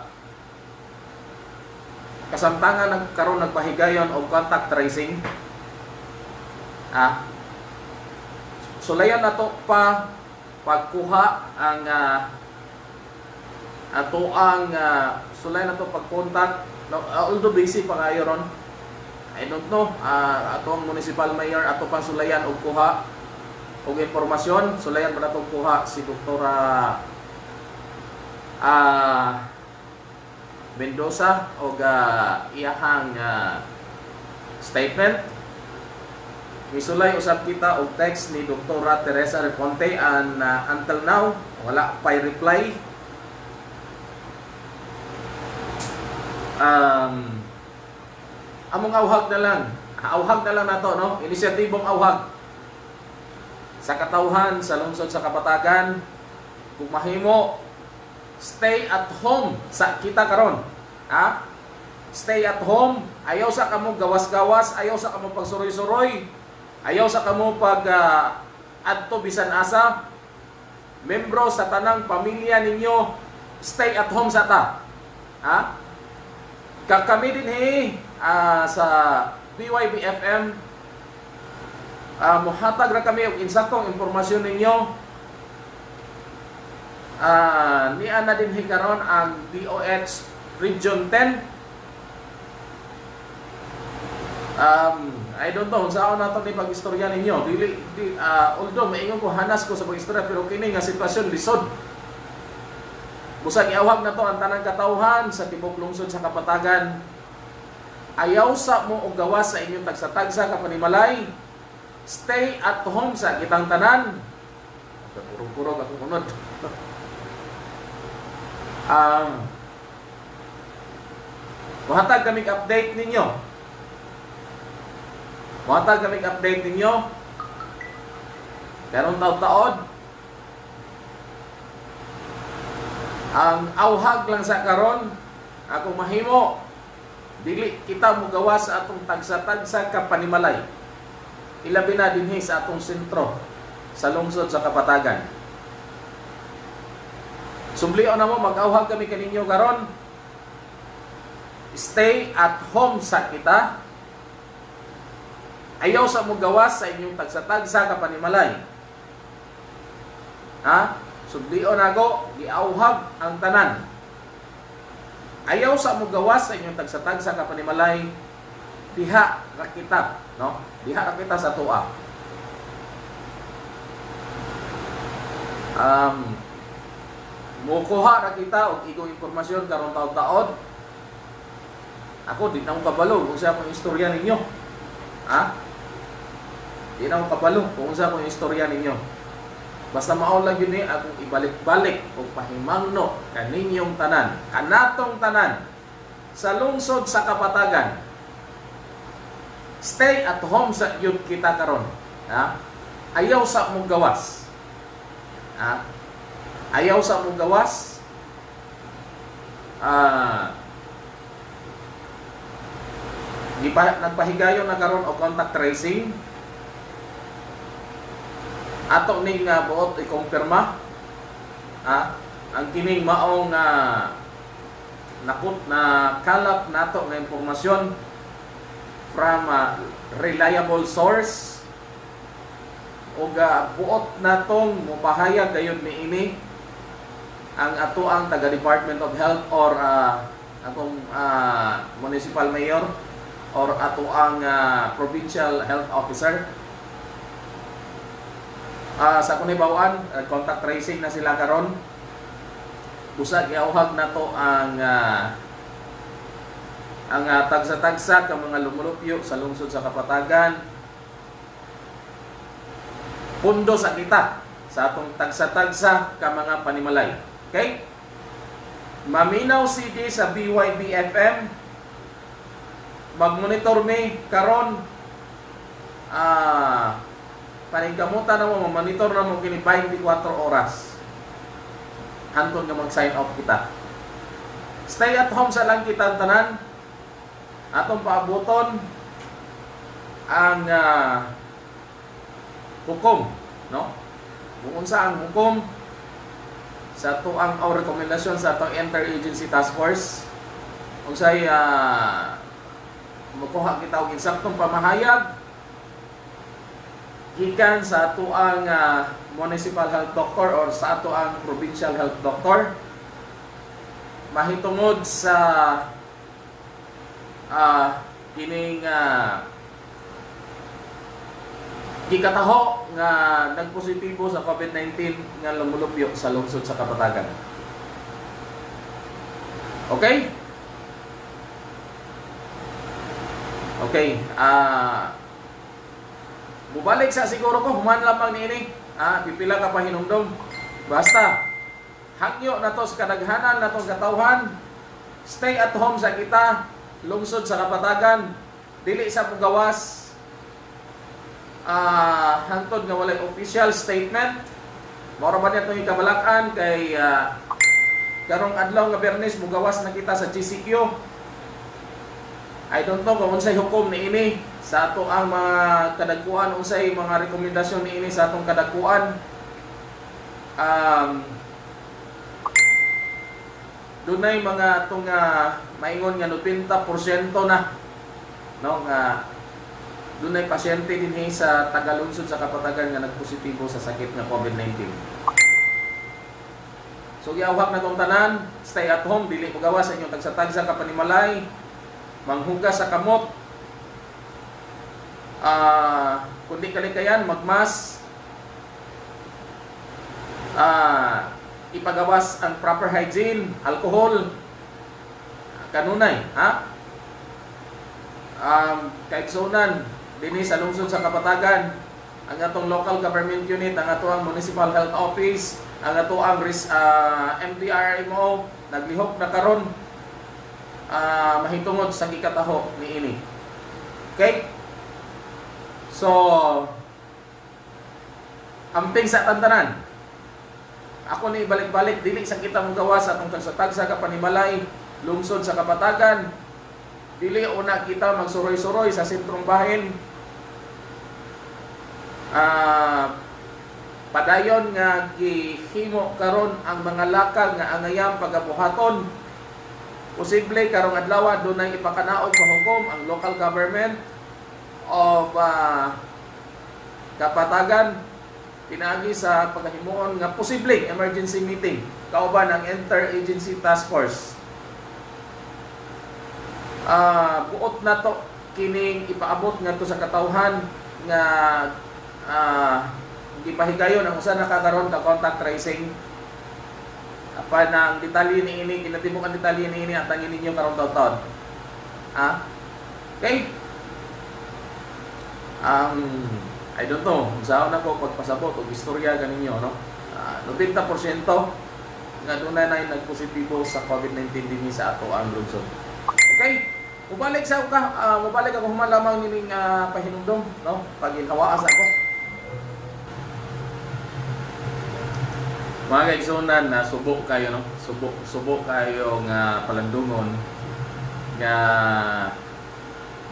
kasamtangan nagkaroon nagpahigayon og contact tracing. Ah sulayan nato pa pagkuha ang uh, ato ang uh, sulayan nato pagkontak no, uh, although busy pa kayo ron. I don't know uh, ato municipal mayor ato pang sulayan og kuha og informasyon sulayan pa nato kuha si doktora ah Mendoza og ah, iyahang ah, statement Misulay usab kita og text ni Dr. Teresa Reponte and ah, until now wala pay reply. Um, among awhag na lang. Awhag na lang nato no. Inisyatibong awhag sa katauhan sa lungsod sa Kapatagan kung mahimo stay at home sa kita karon. Ha? Stay at home. Ayaw sa kamo gawas-gawas, ayaw sa kamo pagsuroy-suroy. Ayaw sa kamo pag ah, adto bisan asa. Membro sa tanang pamilya ninyo, stay at home sa ta. Ha? Kakami din he ah, sa BYB FM ah, muhatag ra kami og insaktong impormasyon ninyo. Ah, ni ana din hikaron ang DOH Region 10 Um, I don't know, saan nato ni pag-istorya ninyo. Dili, di, ah, although maingon ko hanas ko sa pag-istorya, pero kini nga sitwasyon lisod. Busag iawhag na to ang tanang katauhan sa tibok lungsod sa Kapatagan. Ayaw sa mo og gawas sa inyong tagsa-tagsa ka panimalay. Stay at home sa kitang tanan. Purong-purong ako unod. Um, Muhatag kami update ninyo. Muhatag kami update ninyo. Karong taon-taon, ang awhag lang sa karon ako mahimo dili kita mo gawa sa atong tagsa-tagsa ka panimalay ilabi na dinhi sa atong sentro sa lungsod sa Kapatagan Sumblion na mo mag-awhag kami kaninyo karon stay at home sa kita ayaw sa mo gawas sa inyong tagsa-tagsa ka panimalay ha Sublion ako, giauhag ang tanan. Ayaw sa mo gawas sa inyong tagsatagsa ka panimalay, diha ra kita, no? Diha ra kita sa tuwa. Um, mukuha ra kita og igong impormasyon karon taon-taon. Ako di na ko kabalo kung sa akong istorya ninyo. Ha? Di na ko kabalo kung sa akong istorya ninyo. Basta mao lang yun eh, akong ibalik-balik o pahimangno kaninyong tanan, kanatong tanan, sa lungsod sa Kapatagan. Stay at home sa yun kita karon. Ha? Ayaw sa mong gawas. Ha? Ayaw sa mong gawas. Ah, gipa, nagpahigayon na karon og contact tracing. Ato ning uh, buot i-confirma. Ah, ang kining maong nga nakut na kalap nato nga impormasyon from a reliable source. O uh, buot natong mupahayag gayud ni ini ang ato ang taga Department of Health or uh, atong uh, municipal mayor or ato ang uh, provincial health officer Ah, sa kunibawan, uh, contact tracing na sila karon. Busag iauhag na to ang ah, ang ah, tagsa-tagsa ka mga lumulupyo sa lungsod sa Kapatagan. Pundo sa kita sa atong tagsa-tagsa ka mga panimalay. Okay? Maminaw CD sa BYB FM. Mag-monitor me karon ah paningkamutan na mo, monitor na mo kini 24 oras. Hantod nga mag-sign off kita. Stay at home sa lang kita tanan. Atong paabuton ang uh, hukom, no? Kung unsa ang hukom sa to ang our recommendation sa atong interagency task force unsay uh, makuha kita og insaktong pamahayag gikan sa ato ang uh, municipal health doctor or sa ato ang provincial health doctor mahitungod sa uh, kining uh, gikataho nga nagpositibo sa COVID-19 nga lumulupyo sa lungsod sa Kapatagan. Okay? Okay, ah uh, bubalik sa siguro ko human lamang niini. Ah, pipila ka pa hinungdong. Basta hangyo na to sa kadaghanan na tong katawhan. Stay at home sa kita, lungsod sa Kapatagan, dili sa Pugawas, Ah, hangtod nga walay official statement. Mao ba niya itong ikabalakan kay ah, karong adlaw nga Bernes mugawas na kita sa GCQ. I don't know kung unsay hukom ni ini sa ato ang mga kadagkuan unsay mga rekomendasyon ni ini sa atong kadagkuan. Um, dunay mga atong uh, maingon nga 90% na no nga dunay pasyente dinhi sa Tagalungsod sa Kapatagan nga nagpositibo sa sakit nga COVID-19. So giawhak na tong tanan, stay at home, dili mo gawas sa inyong tagsatagsa ka panimalay, manghugas sa kamot, ah kundi kalikayan, magmas, ah ipagawas ang proper hygiene, alcohol, kanunay, ha? Um, kaigsunan, dinhi sa lungsod sa Kapatagan, ang atong local government unit, ang ato ang municipal health office, ang ato ang ris- ah, MDRMO, naglihok na karon ah, mahitungod sa gikataho ni ini. Okay? So, amping sa tantanan. Ako ni balik-balik dili sa kita mong gawa sa atong tagsatag sa kapanimalay lungsod sa kapatagan. Dili una kita magsuroy-suroy sa sentrong bahin. Ah, padayon nga gihimo karon ang mga lakag nga angayang pagabuhaton. Posible karong adlaw dunay ipakanaog pa hukom ang local government of ah, kapatagan. Pinagi sa paghimuon nga posibleng emergency meeting kauban ang interagency task force. Ah buot na to kining ipaabot nga to sa katawhan nga ah gipahigayon ang usa nakakaroon ka contact tracing apa na ang detalye ni ini kinatibok detalye ni ini at ang ninyo karon taon ha okay ang I don't know, saan na ko pagpasabot o istorya ganinyo, no? Ah, 90% nga doon na na nagpositibo sa COVID-19 din sa ato ang lungsod. Okay? Mubalik sa ka, ah, mubalik ako human lamang nining uh, pahinumdom, no? Pag ako. Mga kaigsunan na subok kayo, no? Subok, subok kayo nga palandungon nga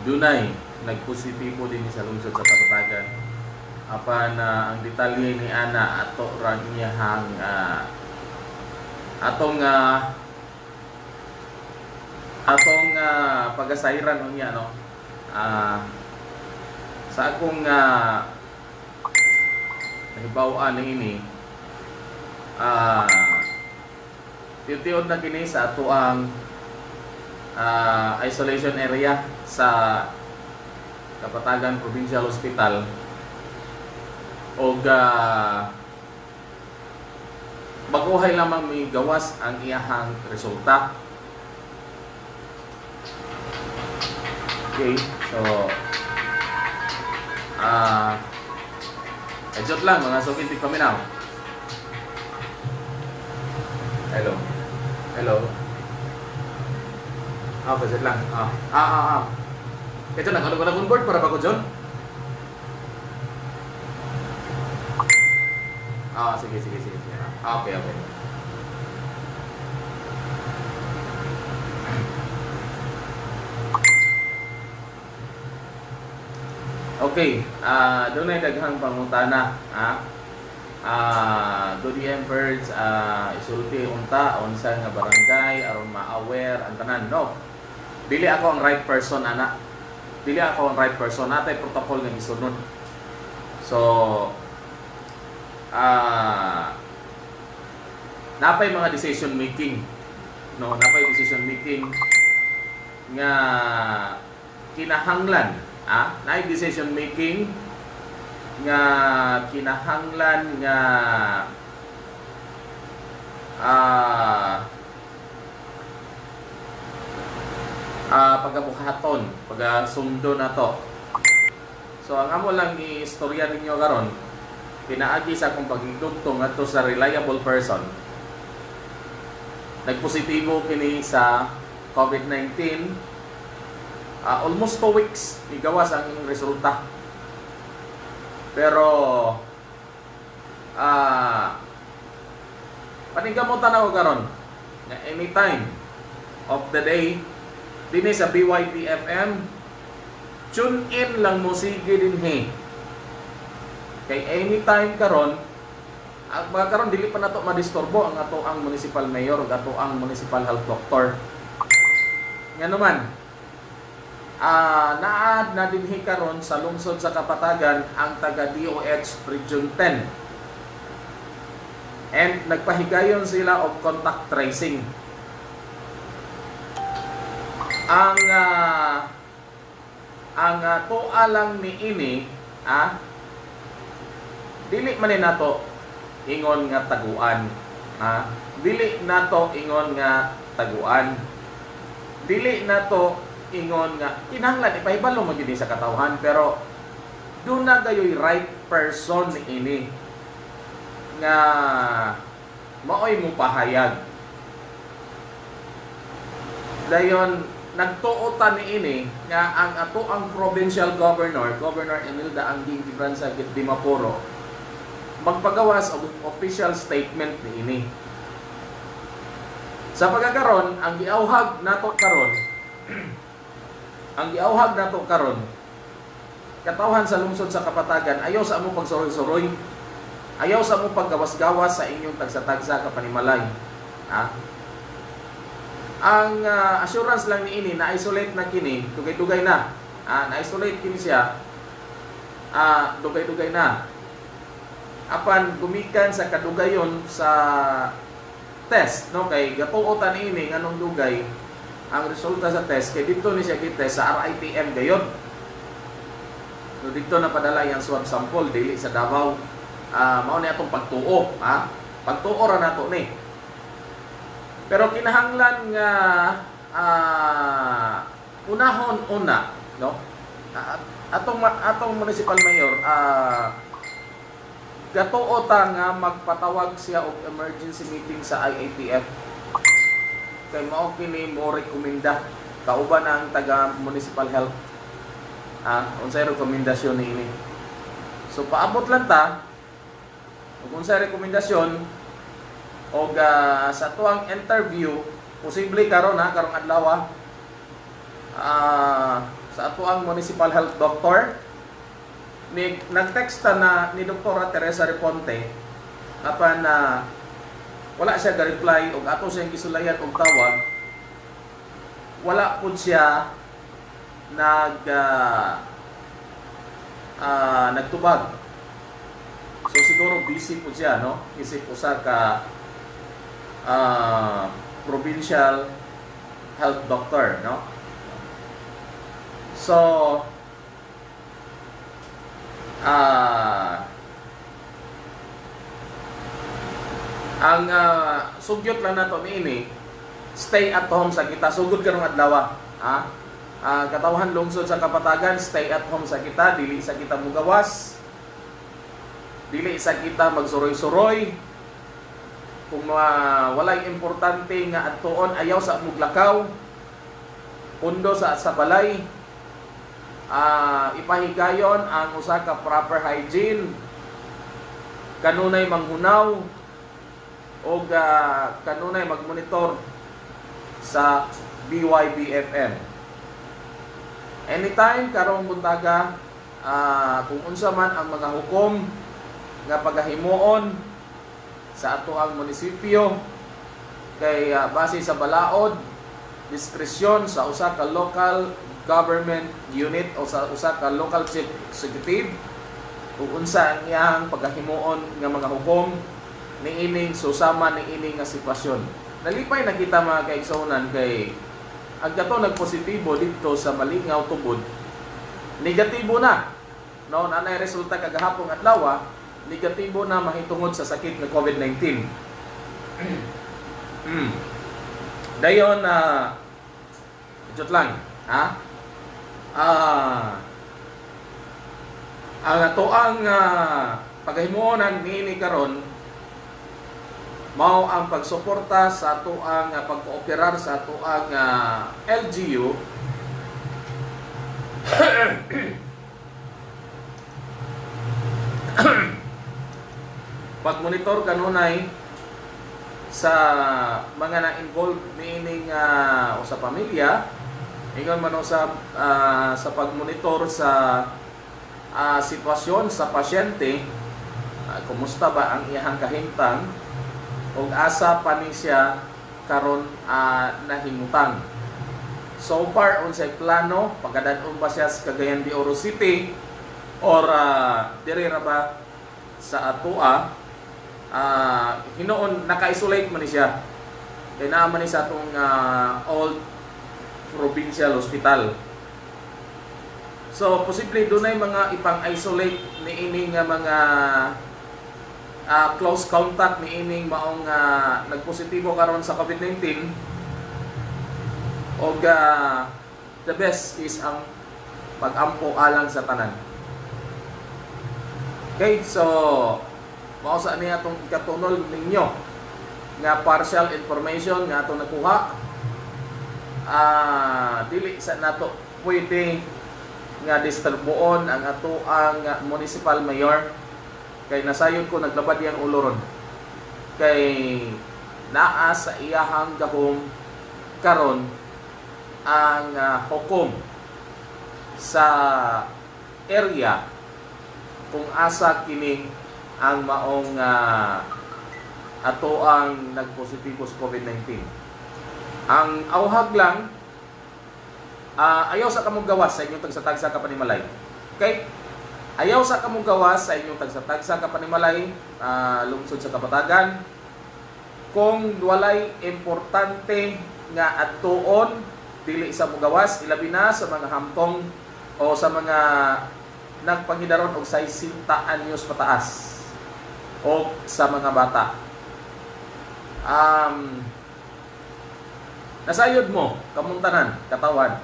dunay nagpositibo din sa lungsod sa Kapatagan. Apa na ang detalye ni ana ato ra niya hang ah, atong ah, atong uh, pagasayran niya no. Ah, sa akong uh, nahibawan ni ini ah tiyod na kini sa ato ang ah, isolation area sa Kapatagan Provincial Hospital o baguhay lamang may gawas ang iyahang resulta. Okay, so ah uh, joke lang mga sukintik paminaw. Hello. Hello. Ah, pasit lang. Ah, ah, ah. ah. Ito na, ano ko na board para ba ko John? Ah, sige, sige, sige. sige. Ah, okay, okay. Okay, ah doon ay daghang pangutana, ha? Ah, do the efforts ah isulti unta unsa nga barangay aron ma-aware ang tanan, no? Dili ako ang right person ana. Dili ako ang right person, natay protocol nga gisunod. So, ah napay mga decision making no napay decision making nga kinahanglan ah naay decision making nga kinahanglan nga ah ah pagabuhaton, pagasundo na to. So ang amo lang i-istorya ninyo karon, pinaagi sa akong pagdugtong ngadto sa reliable person. Nagpositibo kini sa COVID-19. Ah, almost 2 weeks igawas ang resulta. Pero ah paningkamutan ako karon. Na anytime of the day dinhi sa BYP FM tune in lang mo sige din he. Kay anytime karon ang mga karon dili pa nato madisturbo ang ato ang municipal mayor ug ato ang municipal health doctor. Nga naman ah naad na dinhi karon sa lungsod sa Kapatagan ang taga DOH Region 10 and nagpahigayon sila of contact tracing. Ang ah, ang uh, tuwa lang ni ini ah dili man nato ingon nga taguan ah dili nato ingon nga taguan. Dili nato ingon nga kinahanglan ipahibalo mo gyud sa katawhan pero do na gayoy right person ni ini nga maoy mo pahayag. Dayon nagtuotan ni ini nga ang ato ang provincial governor Governor Emilda Angging Gibranza Git Dimapuro magpagawas og official statement ni ini. Sa pagkakaron ang giauhag nato karon ang giauhag nato karon katawhan sa lungsod sa Kapatagan ayaw sa amo pagsuroy-suroy. Ayaw sa amo paggawas-gawas sa inyong tagsa-tagsa kapanimalay ha? Ang ah, assurance lang ni ini na isolate na kini dugay-dugay na ah, na isolate kini siya ah, dugay-dugay na. Apan gumikan sa kadugayon sa test no? Kay gatuotan ini nganong dugay ang resulta sa test kay dito ni siya gitest sa RITM gayon. No dito na padala yung swab sample dili sa Davao. Ah mao ni atong pagtuo ha? Pagtuo ra nato ni. Pero kinahanglan nga ah, unahon una no? Ah, atong atong municipal mayor ah gatuota nga magpatawag siya og emergency meeting sa IATF kay mao kini mo rekomenda kauban ang taga municipal health. Ah unsay rekomendasyon ni ini. So paabot lang ta. Ug unsay rekomendasyon og ah, sa tuang interview posible karon ha karong adlaw ah sa atuang municipal health doctor ni nag-text na ni Dr. Teresa Reponte apan na wala siya ga-reply og ato siyang gisulayan og tawag. Wala pud siya nag ah, ah, nagtubag. So siguro busy po siya no? Isip usa ka ah, provincial health doctor no? So ah ang ah, sugyot lang nato niini stay at home sa kita. Sugod karong adlaw ha? Ah, katawhan lungsod sa kapatagan stay at home sa kita. Dili sa kita mugawas. Dili sa kita magsuroy-suroy. Kung uh, walay importante nga adtuon ayaw sa muglakaw. Pundo sa sa balay. Ah ipahigayon ang usa ka proper hygiene. Kanunay manghunaw o kanunay magmonitor sa BYBFM anytime karong buntaga ah, kung unsa man ang mga hukom nga pagahimuon sa ato ang munisipyo kay ah, base sa balaod diskresyon sa usa ka local government unit o sa usa ka local chief executive kung unsa ang iyang pagahimuon nga mga hukom niining susama niining nga sitwasyon nalipay na kita mga kaigsonan kay ang gato nagpositibo dito sa Malingaw tubod negatibo na no nanay resulta kagahapon adlaw negatibo na mahitungod sa sakit ng COVID-19 mm. dayon na uh, lang Ha? Ah, ato ang uh, paghimuonan niini karon mao ang pagsuporta sa ato ang ah, pagkooperar sa ato ang ah, LGU pagmonitor kanunay sa mga na-involved niining uh, o sa pamilya ingon man sa ah, sa pagmonitor sa ah, sitwasyon sa pasyente ah, kumusta ba ang iyang kahimtang ug asa pa ni siya karon ah, nahimutang so far unsay plano pagkadadon ba siya sa Cagayan de Oro City or uh, diri ra ba sa Atua ah hinoon naka-isolate man ni siya. Kay naa man ni sa atong ah, old provincial hospital. So posible dunay mga ipang-isolate ni ini nga mga ah, close contact ni ining maong ah, nagpositibo karon sa COVID-19 og ah, the best is ang pag-ampo alang sa tanan. Okay, so mao sa niya atong ikatunol ninyo nga partial information nga atong nakuha. Ah dili sa nato pwede nga disturboon ang ato ang municipal mayor kay nasayod ko naglabad yang ulo ron kay naa sa iyahang gahom karon ang ah, hukom sa area kung asa kini ang maong ah, ato ang nagpositibo sa COVID-19. Ang awhag lang, ah, ayaw sa kamong gawas sa inyong tagsatagsa ka panimalay. Okay? Ayaw sa kamong gawas sa inyong tagsatagsa ka panimalay, ah, lungsod sa Kapatagan. Kung walay importante nga atuon dili sa mugawas, ilabi na sa mga hamtong o sa mga nagpangidaron og 60 anyos pataas o sa mga bata. Um, nasayod mo, kamuntanan, katawan,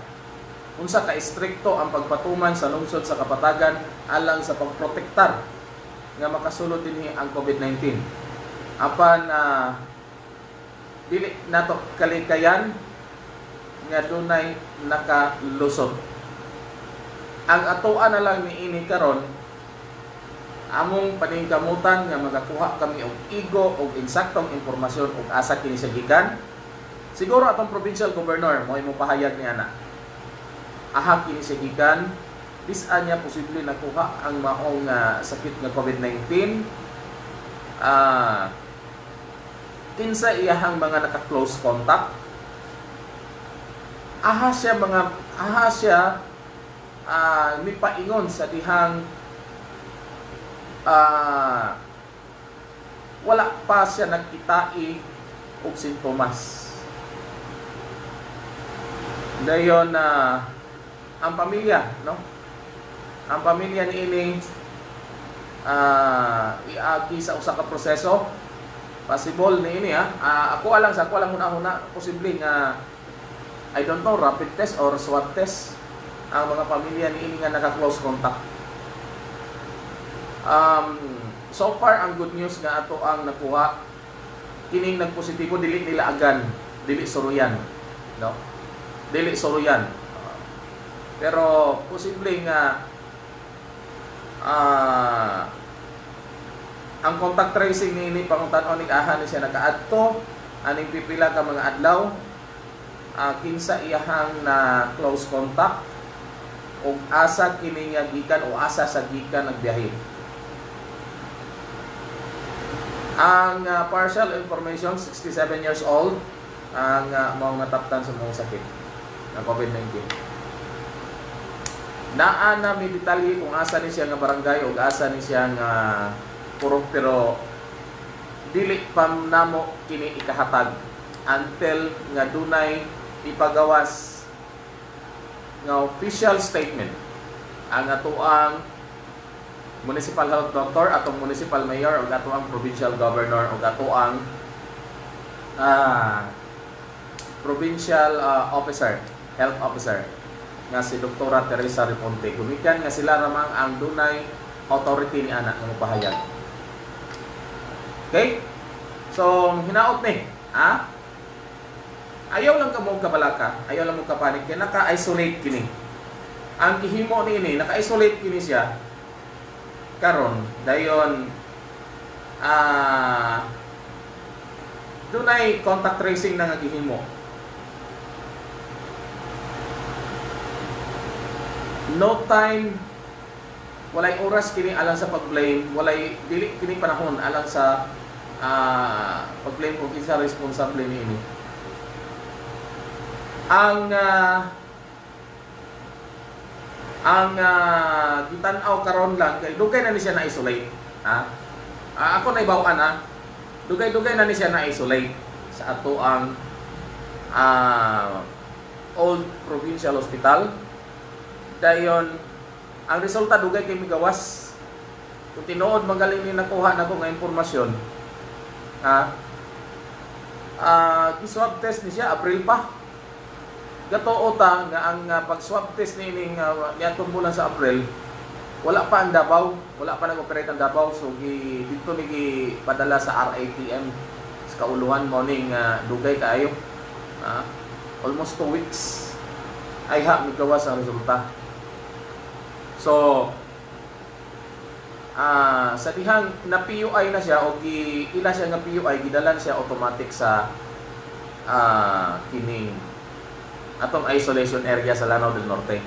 unsa ka istrikto ang pagpatuman sa lungsod sa kapatagan alang sa pagprotektar nga makasulod dinhi ang COVID-19. Apan na dili nato kalikayan nga dunay nakalusot. Ang atoan na lang ni ini karon among paningkamutan nga magakuha kami og igo og insaktong impormasyon og asa kini sa gikan siguro atong provincial governor mo imo pahayag ni ana aha kini sa gikan bisan niya posible nakuha ang maong ah, sakit nga COVID-19 ah kinsa iyahang mga naka-close contact? Aha siya mga aha siya ah mipaingon sa dihang ah wala pa siya nagkitai og sintomas. Dayon na ang pamilya, no? Ang pamilya ni ini ah iagi sa usa ka proseso possible ni ini ha. Ah, ako alang sa ako lang huna-huna posible nga I don't know rapid test or swab test ang mga pamilya ni ini nga naka-close contact. Um, so far ang good news nga ato ang nakuha kining nagpositibo dili nila agan, dili suruyan, no? Dili suruyan. Uh, pero posible nga ah ang contact tracing ni ni panguntanon ni aha ni siya nakaadto aning pipila ka mga adlaw ah, kinsa iyahang na close contact o asa kini nga gikan o asa sa gikan nagbiyahe. Ang ah, partial information 67 years old ang uh, mao nataptan sa mga sakit ng COVID-19. Naa na may detalye kung asa ni siya nga barangay o asa ni siya nga purok pero dili pa namo kini ikahatag until nga dunay ipagawas nga official statement ang atuang municipal health doctor atong municipal mayor o atuang provincial governor o atuang ah provincial ah, officer health officer nga si Dr. Teresa Reponte. Gumikan nga sila ramang ang dunay authority ni anak ng pahayag. Okay? So, hinaot ni, ha? Ayaw lang ka mo kabalaka, ayaw lang mo kapanik, kaya naka-isolate kini. Ang gihimo ni ini, naka-isolate kini siya, karon dayon ah dunay contact tracing na nga gihimo. No time walay oras kini alang sa pag-blame, walay dili kini panahon alang sa ah pag-blame kung kinsa responsable niini. Ang ah, ang uh, gitan-aw karon lang kay dugay na ni siya na isolate ha? Ah, ako na ibawan ha? Dugay-dugay na ni siya na isolate sa ato ang ah, old provincial hospital dayon ang resulta dugay kay migawas. Kung tinuod magaling ni nakuha na ko nga impormasyon. Ha? Ah gi-swab test ni siya April pa. Gato ta nga ang uh, pag-swab test ni ning uh, niadtong bulan sa April wala pa ang Davao, wala pa nag-operate ang Davao. So gi dito ni gi padala sa RATM sa kauluhan mo ning uh, dugay kaayo. Ah, almost 2 weeks. Ay ha migawas ang resulta. So ah sa dihang na PUI na siya o gi ila siya nga PUI gidalan siya automatic sa ah kining atong isolation area sa Lanao del Norte.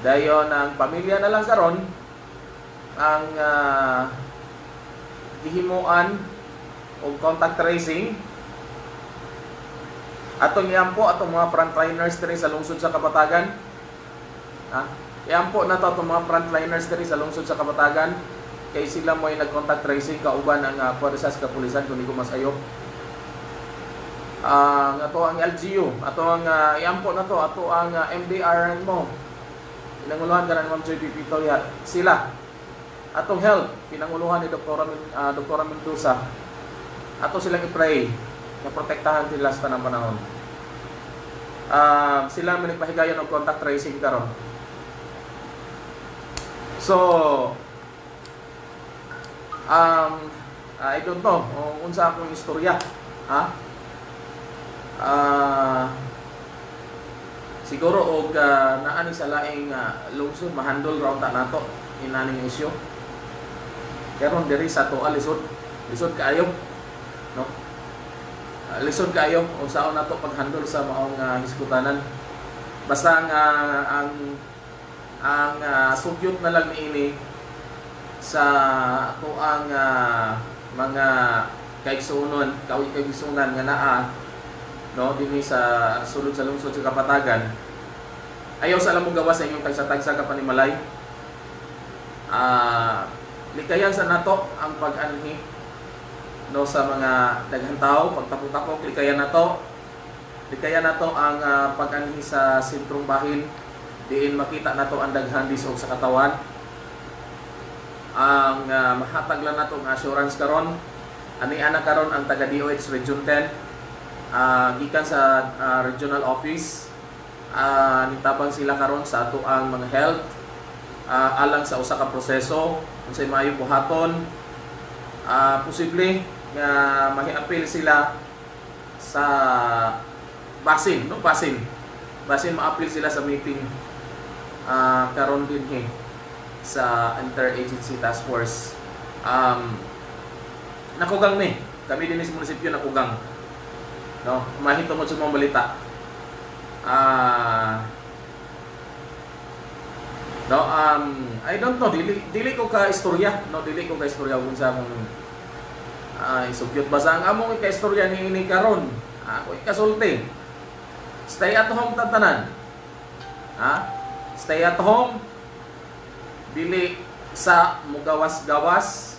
Dayon ang pamilya na lang karon ang uh, gihimuan o contact tracing atong iampo atong mga frontliners diri sa lungsod sa Kapatagan. Ha? Iampo na to atong mga frontliners diri sa lungsod sa Kapatagan kay sila mo ay nag-contact tracing kauban ang uh, puwersa sa kapulisan kung ko masayo ang ato ang LGU, ato ang uh, iampo na to, ato ang uh, MDR mo. Pinanguluhan ka ni Ma'am Joy Pipito ya. Sila. Atong health, pinanguluhan ni Dr. Uh, Dr. Mendoza. Ato silang i-pray na protektahan sila sa tanang panahon. Uh, sila manigpahigayon og contact tracing karon. So, um, I don't know, kung unsa akong istorya. Ha? Ah siguro og uh, naani sa laing uh, lungsod mahandol raw ta nato inaning isyu karon diri sa to alisod lisod kaayo no uh, lisod kaayo unsaon nato paghandol sa maong uh, hiskutanan basta nga ang ang uh, sugyot na lang niini sa to ang uh, mga kaigsunon kaigsunan nga naa no dinhi sa sulod sa lungsod sa Kapatagan ayaw sa alam mo sa inyong tagsa-tagsa ka panimalay. Ah likayan sa nato ang pag-anhi no sa mga daghang tao pagtapok-tapok likayan nato. Likayan nato ang uh, pag-anhi sa sentrong bahin diin makita nato ang daghang disog sa katawan. Ang uh, mahatag lang nato ang assurance karon. Ani ana karon ang taga DOH Region 10 uh, gikan sa uh, regional office. Uh, nitabang sila karon sa ato ang mga health. Uh, alang sa usa ka proseso. Unsay maayo buhaton uh, posible nga mahiapil sila sa basin no? Basin basin maapil sila sa meeting uh, karon din he sa interagency task force. Um, nakugang ni. Kami din sa munisipyo nakugang. No? Mahito mo sa mga balita. Ah no um I don't know. Dili dili ko ka istorya no dili ko ka istorya kung sa mong uh, isugyot. Basa ang among ka istorya ni ini karon ako ikasulti. Stay at home tatanan. Ha stay at home. Dili sa mugawas-gawas.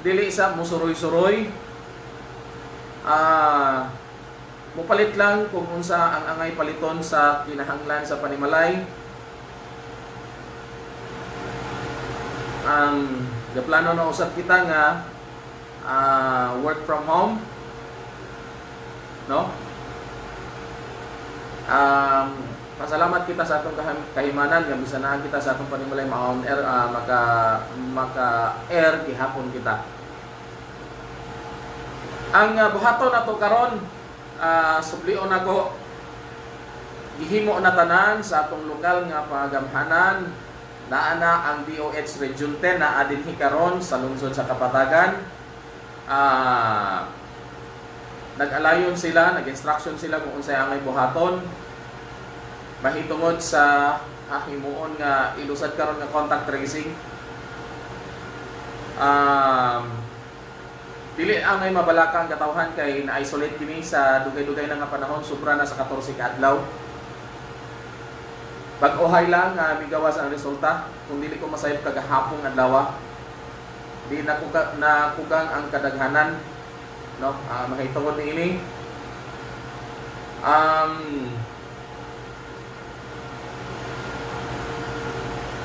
Dili sa musuroy-suroy. Ah mupalit lang kung unsa ang angay paliton sa kinahanglan sa panimalay. Ang um, plano na usap kita nga uh, work from home. No? Um, Pasalamat kita sa atong kahim- kahimanan nga bisanahan kita sa atong panimalay maon air ah, maka maka air gihapon kita. Ang uh, buhaton nato karon uh, sublion nako gihimo na tanan sa atong lokal nga pagamhanan naa na ang DOH Region 10 na adinhi karon sa lungsod sa Kapatagan. Ah nag-alayon sila, nag-instruction sila kung unsay angay buhaton. Mahitungod sa ah, himuon nga ilusad karon nga contact tracing. Um, dili angay mabalaka ang katawhan kay na-isolate kini sa dugay-dugay na nga panahon, sobra na sa 14 ka adlaw. Pag-uhay lang nga migawas ang resulta kung dili ko masayop kagahapong adlaw. Di na na kugang ang kadaghanan no uh, mahitungod ni ini um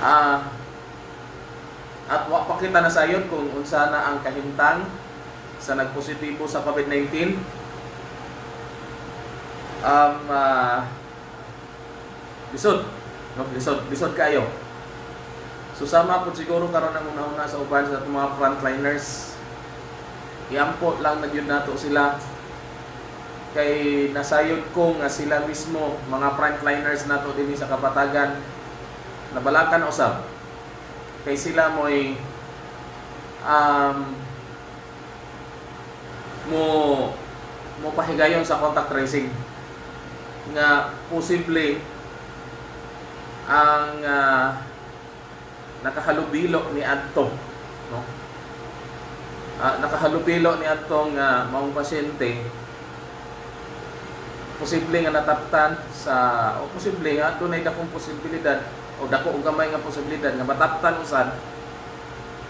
ah at wa pa kita nasayod kung unsa na ang kahimtang sa nagpositibo sa COVID-19 um ah, lisod no lisod lisod kayo. Susama po siguro karon ang una-una sa uban sa mga frontliners. Iampo lang na yun nato sila. Kay nasayod ko nga sila mismo mga frontliners nato dinhi sa kapatagan nabalakan usab kay sila mo'y um, mo mo pahigayon sa contact tracing. Nga posible ang uh, nakahalubilo ni adto no? Ah, nakahalubilo ni atong uh, maong pasyente posible nga nataptan sa o posible nga dunay dakong posibilidad o dako og gamay nga posibilidad nga mataptan usad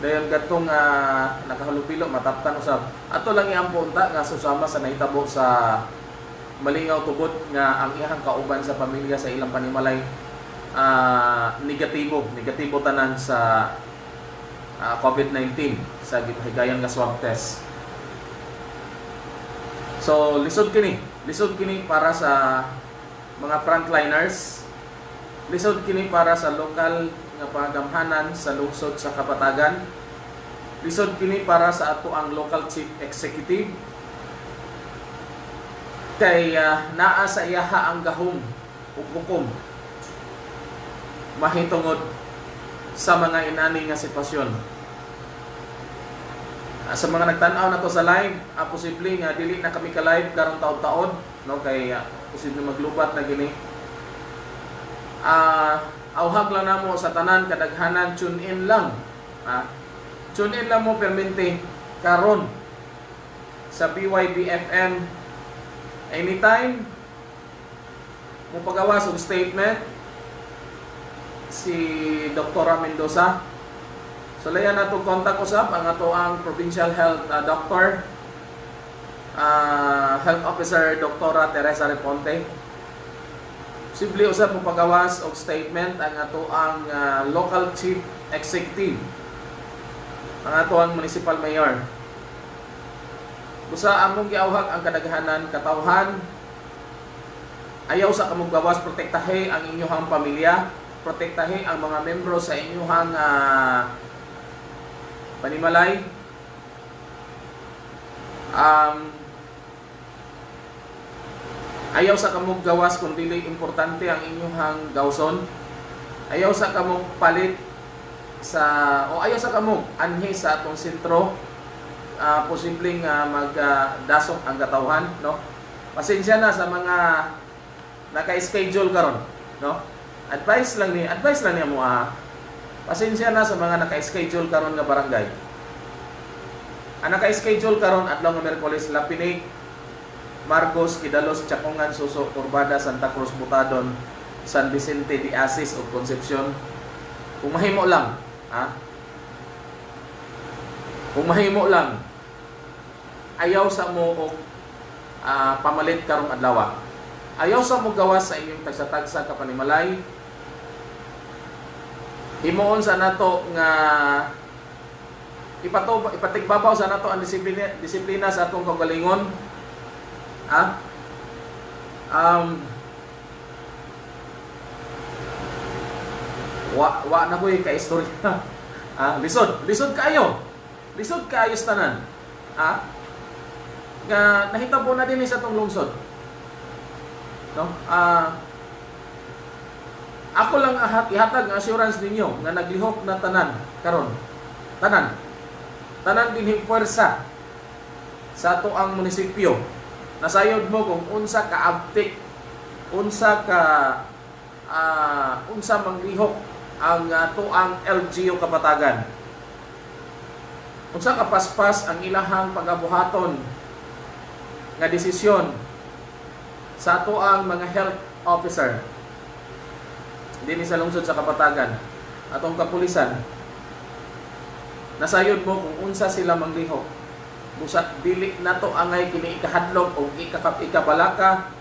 dayon gatong uh, nakahalubilo mataptan usab ato lang iampo unta nga susama sa nahitabo sa malingaw tubod nga ang iyang kauban sa pamilya sa ilang panimalay ah, negatibo negatibo tanan sa ah, COVID-19 sa gipahigayon nga swab test. So, lisod kini. Lisod kini para sa mga frontliners. Lisod kini para sa lokal nga pagamhanan sa lungsod sa Kapatagan. Lisod kini para sa ato ang local chief executive. Kay ah, naa sa iyaha ang gahom ug hukom mahitungod sa mga inani nga sitwasyon. Ah, sa mga nagtanaw na to sa live, ah, posible nga dili na kami ka live karong taon-taon, no kay ah, posible maglubat na gini. Ah, awhag lang namo sa tanan kadaghanan tune in lang. Ah, tune in lang mo permente karon sa BYB FM anytime mo pagawas og statement si Dr. Mendoza So layan na itong contact usap ang ato ang Provincial Health uh, Doctor uh, Health Officer Dr. Teresa Reponte. Simple usap mo pagawas og statement ang ato ang uh, Local Chief Executive. Ang ato ang Municipal Mayor. Usa among giawhag ang kadaghanan katawhan. Ayaw sa kamong gawas protektahe ang inyong pamilya, protektahe ang mga membro sa inyong uh, panimalay. Um, ayaw sa kamog gawas kung dili importante ang inyong gawson. Ayaw sa kamog palit sa o ayaw sa kamog anhi sa atong sentro. Uh, posibleng uh, magdasok ang katawhan no? Pasensya na sa mga naka-schedule karon no? Advice lang ni advice lang niya mo ah, Pasensya na sa mga naka-schedule karon nga barangay. Ang naka-schedule karon adlaw nga Miyerkules Lapinig, Marcos, Kidalos, Chacongan, Suso, Turbada, Santa Cruz, Butadon, San Vicente de Asis ug Concepcion. Kung mahimo lang, ha? Kung mahimo lang, ayaw sa mo og uh, pamalit karong adlaw. Ayaw sa mo gawas sa inyong tagsa-tagsa ka panimalay, himuon sa nato nga ipato ipatigbabaw sa nato ang disiplina disiplina sa atong kagalingon ha um wa wa na ko'y kaistorya. ah, lisod, lisod kayo. Lisod kayo tanan. Ah? Nga nahitabo na din sa tong lungsod. No? Ah, ako lang ahat ihatag ang assurance ninyo nga naglihok na tanan karon. Tanan. Tanan dinhing puwersa sa ato ang munisipyo. Nasayod mo kung unsa ka abtik, unsa ka ah, unsa manglihok ang ato ang LGU kapatagan. Unsa ka paspas ang ilahang pagabuhaton nga desisyon sa ato ang mga health officer dinhi sa lungsod sa kapatagan atong kapulisan nasayod mo kung unsa sila manglihok busa dili nato angay kini ikahadlok o ikakap ikabalaka.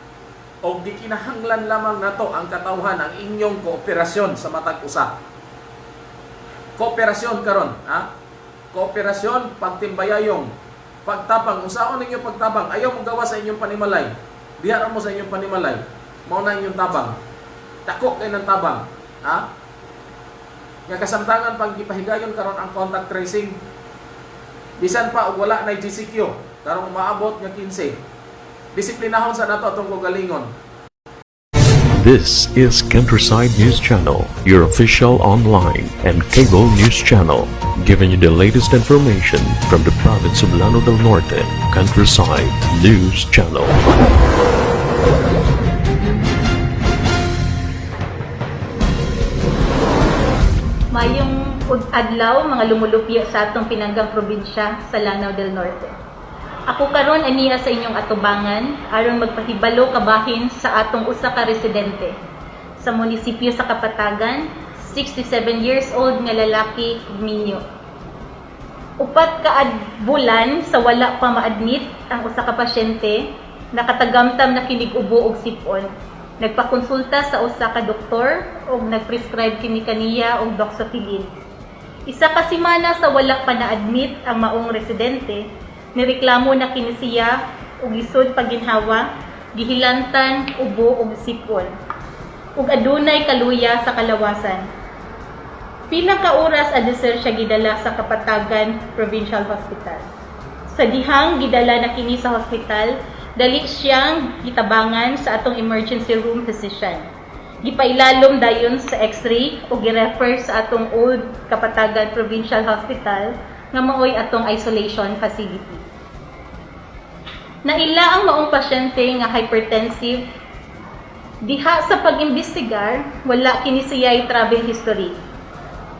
O di kinahanglan lamang nato ang katawhan ang inyong kooperasyon sa matag usa. Kooperasyon karon ha? Kooperasyon pagtimbayayong pagtabang. Usaon ninyo pagtabang. Ayaw mo gawa sa inyong panimalay. Diha mo sa inyong panimalay. Mao na inyong tabang. Dako kay ng tabang ha? Nga kasamtangan pag gipahigayon karon ang contact tracing bisan pa og wala na GCQ karong maabot nga 15 disiplinahon sa nato atong kagalingon This is Countryside News Channel, your official online and cable news channel, giving you the latest information from the province of Llano del Norte. Countryside News Channel. Mayong ug adlaw mga lumulupyo sa atong pinanggang probinsya sa Lanao del Norte. Ako karon aniya sa inyong atubangan aron magpahibalo kabahin sa atong usa ka residente sa munisipyo sa Kapatagan, 67 years old nga lalaki minyo. Upat ka bulan sa wala pa ma-admit ang usa ka pasyente nakatagamtam na kinig ubo og sipon nagpakonsulta sa usa ka doktor ug nagprescribe kini kaniya og doxycycline. Isa ka semana sa wala pa na-admit ang maong residente, nireklamo na kini siya og isod paginhawa, gihilantan, ubo ug sipon. Ug adunay kaluya sa kalawasan. Pila ka oras adisir siya gidala sa Kapatagan Provincial Hospital. Sa dihang gidala na kini sa hospital, dali siyang gitabangan sa atong emergency room physician. Gipailalom dayon sa x-ray o girefer sa atong old Kapatagan Provincial Hospital nga maoy atong isolation facility. Naila ang maong pasyente nga hypertensive diha sa pag-imbestigar wala kini siya'y travel history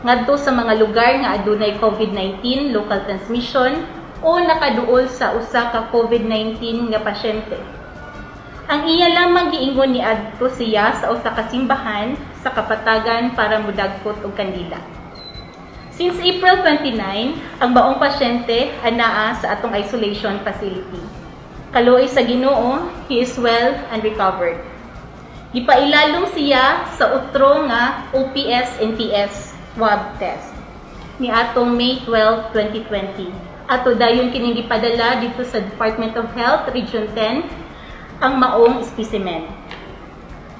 ngadto sa mga lugar nga adunay COVID-19 local transmission o nakaduol sa usa ka COVID-19 nga pasyente. Ang iya lamang giingon ni adto siya sa usa ka simbahan sa kapatagan para mudagkot og kandila. Since April 29, ang baong pasyente anaa sa atong isolation facility. Kaluoy sa Ginoo, he is well and recovered. Gipailalom siya sa utro nga OPS-NTS swab test ni atong May 12, 2020 ato dayon kining gipadala dito sa Department of Health Region 10 ang maong specimen.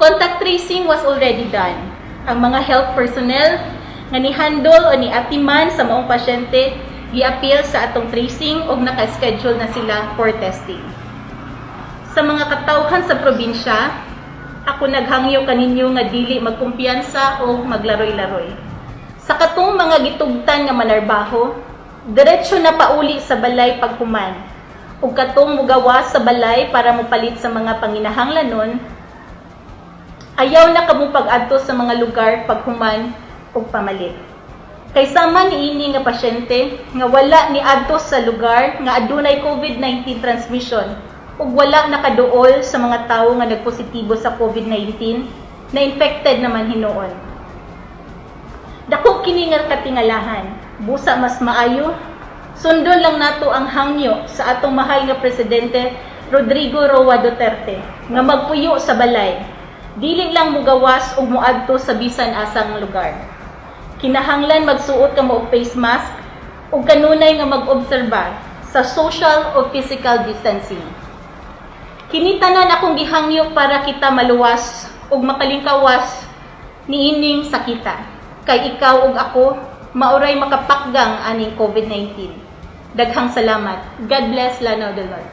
Contact tracing was already done. Ang mga health personnel nga ni-handle o ni-atiman sa maong pasyente gi-appeal sa atong tracing o naka-schedule na sila for testing. Sa mga katawhan sa probinsya, ako naghangyo kaninyo nga dili magkumpiyansa o maglaroy-laroy. Sa katong mga gitugtan nga manarbaho, diretso na pauli sa balay paghuman. Ug katong mugawas sa balay para mopalit sa mga panginahanglanon, ayaw na kamo pag-adto sa mga lugar paghuman ug pamalit. Kay sama niini nga pasyente nga wala ni adto sa lugar nga adunay COVID-19 transmission ug wala nakaduol sa mga tawo nga nagpositibo sa COVID-19 na infected naman hinuon. Dako kini nga katingalahan, busa mas maayo sundon lang nato ang hangyo sa atong mahal nga presidente Rodrigo Roa Duterte nga magpuyo sa balay. Dili lang mugawas ug moadto sa bisan asang lugar. Kinahanglan magsuot ka mo og face mask ug kanunay nga mag-obserba sa social o physical distancing. Kini tanan akong gihangyo para kita maluwas ug makalingkawas niining sakita. kay ikaw ug ako mauray makapakgang aning COVID-19. Daghang salamat. God bless Lanao del Norte.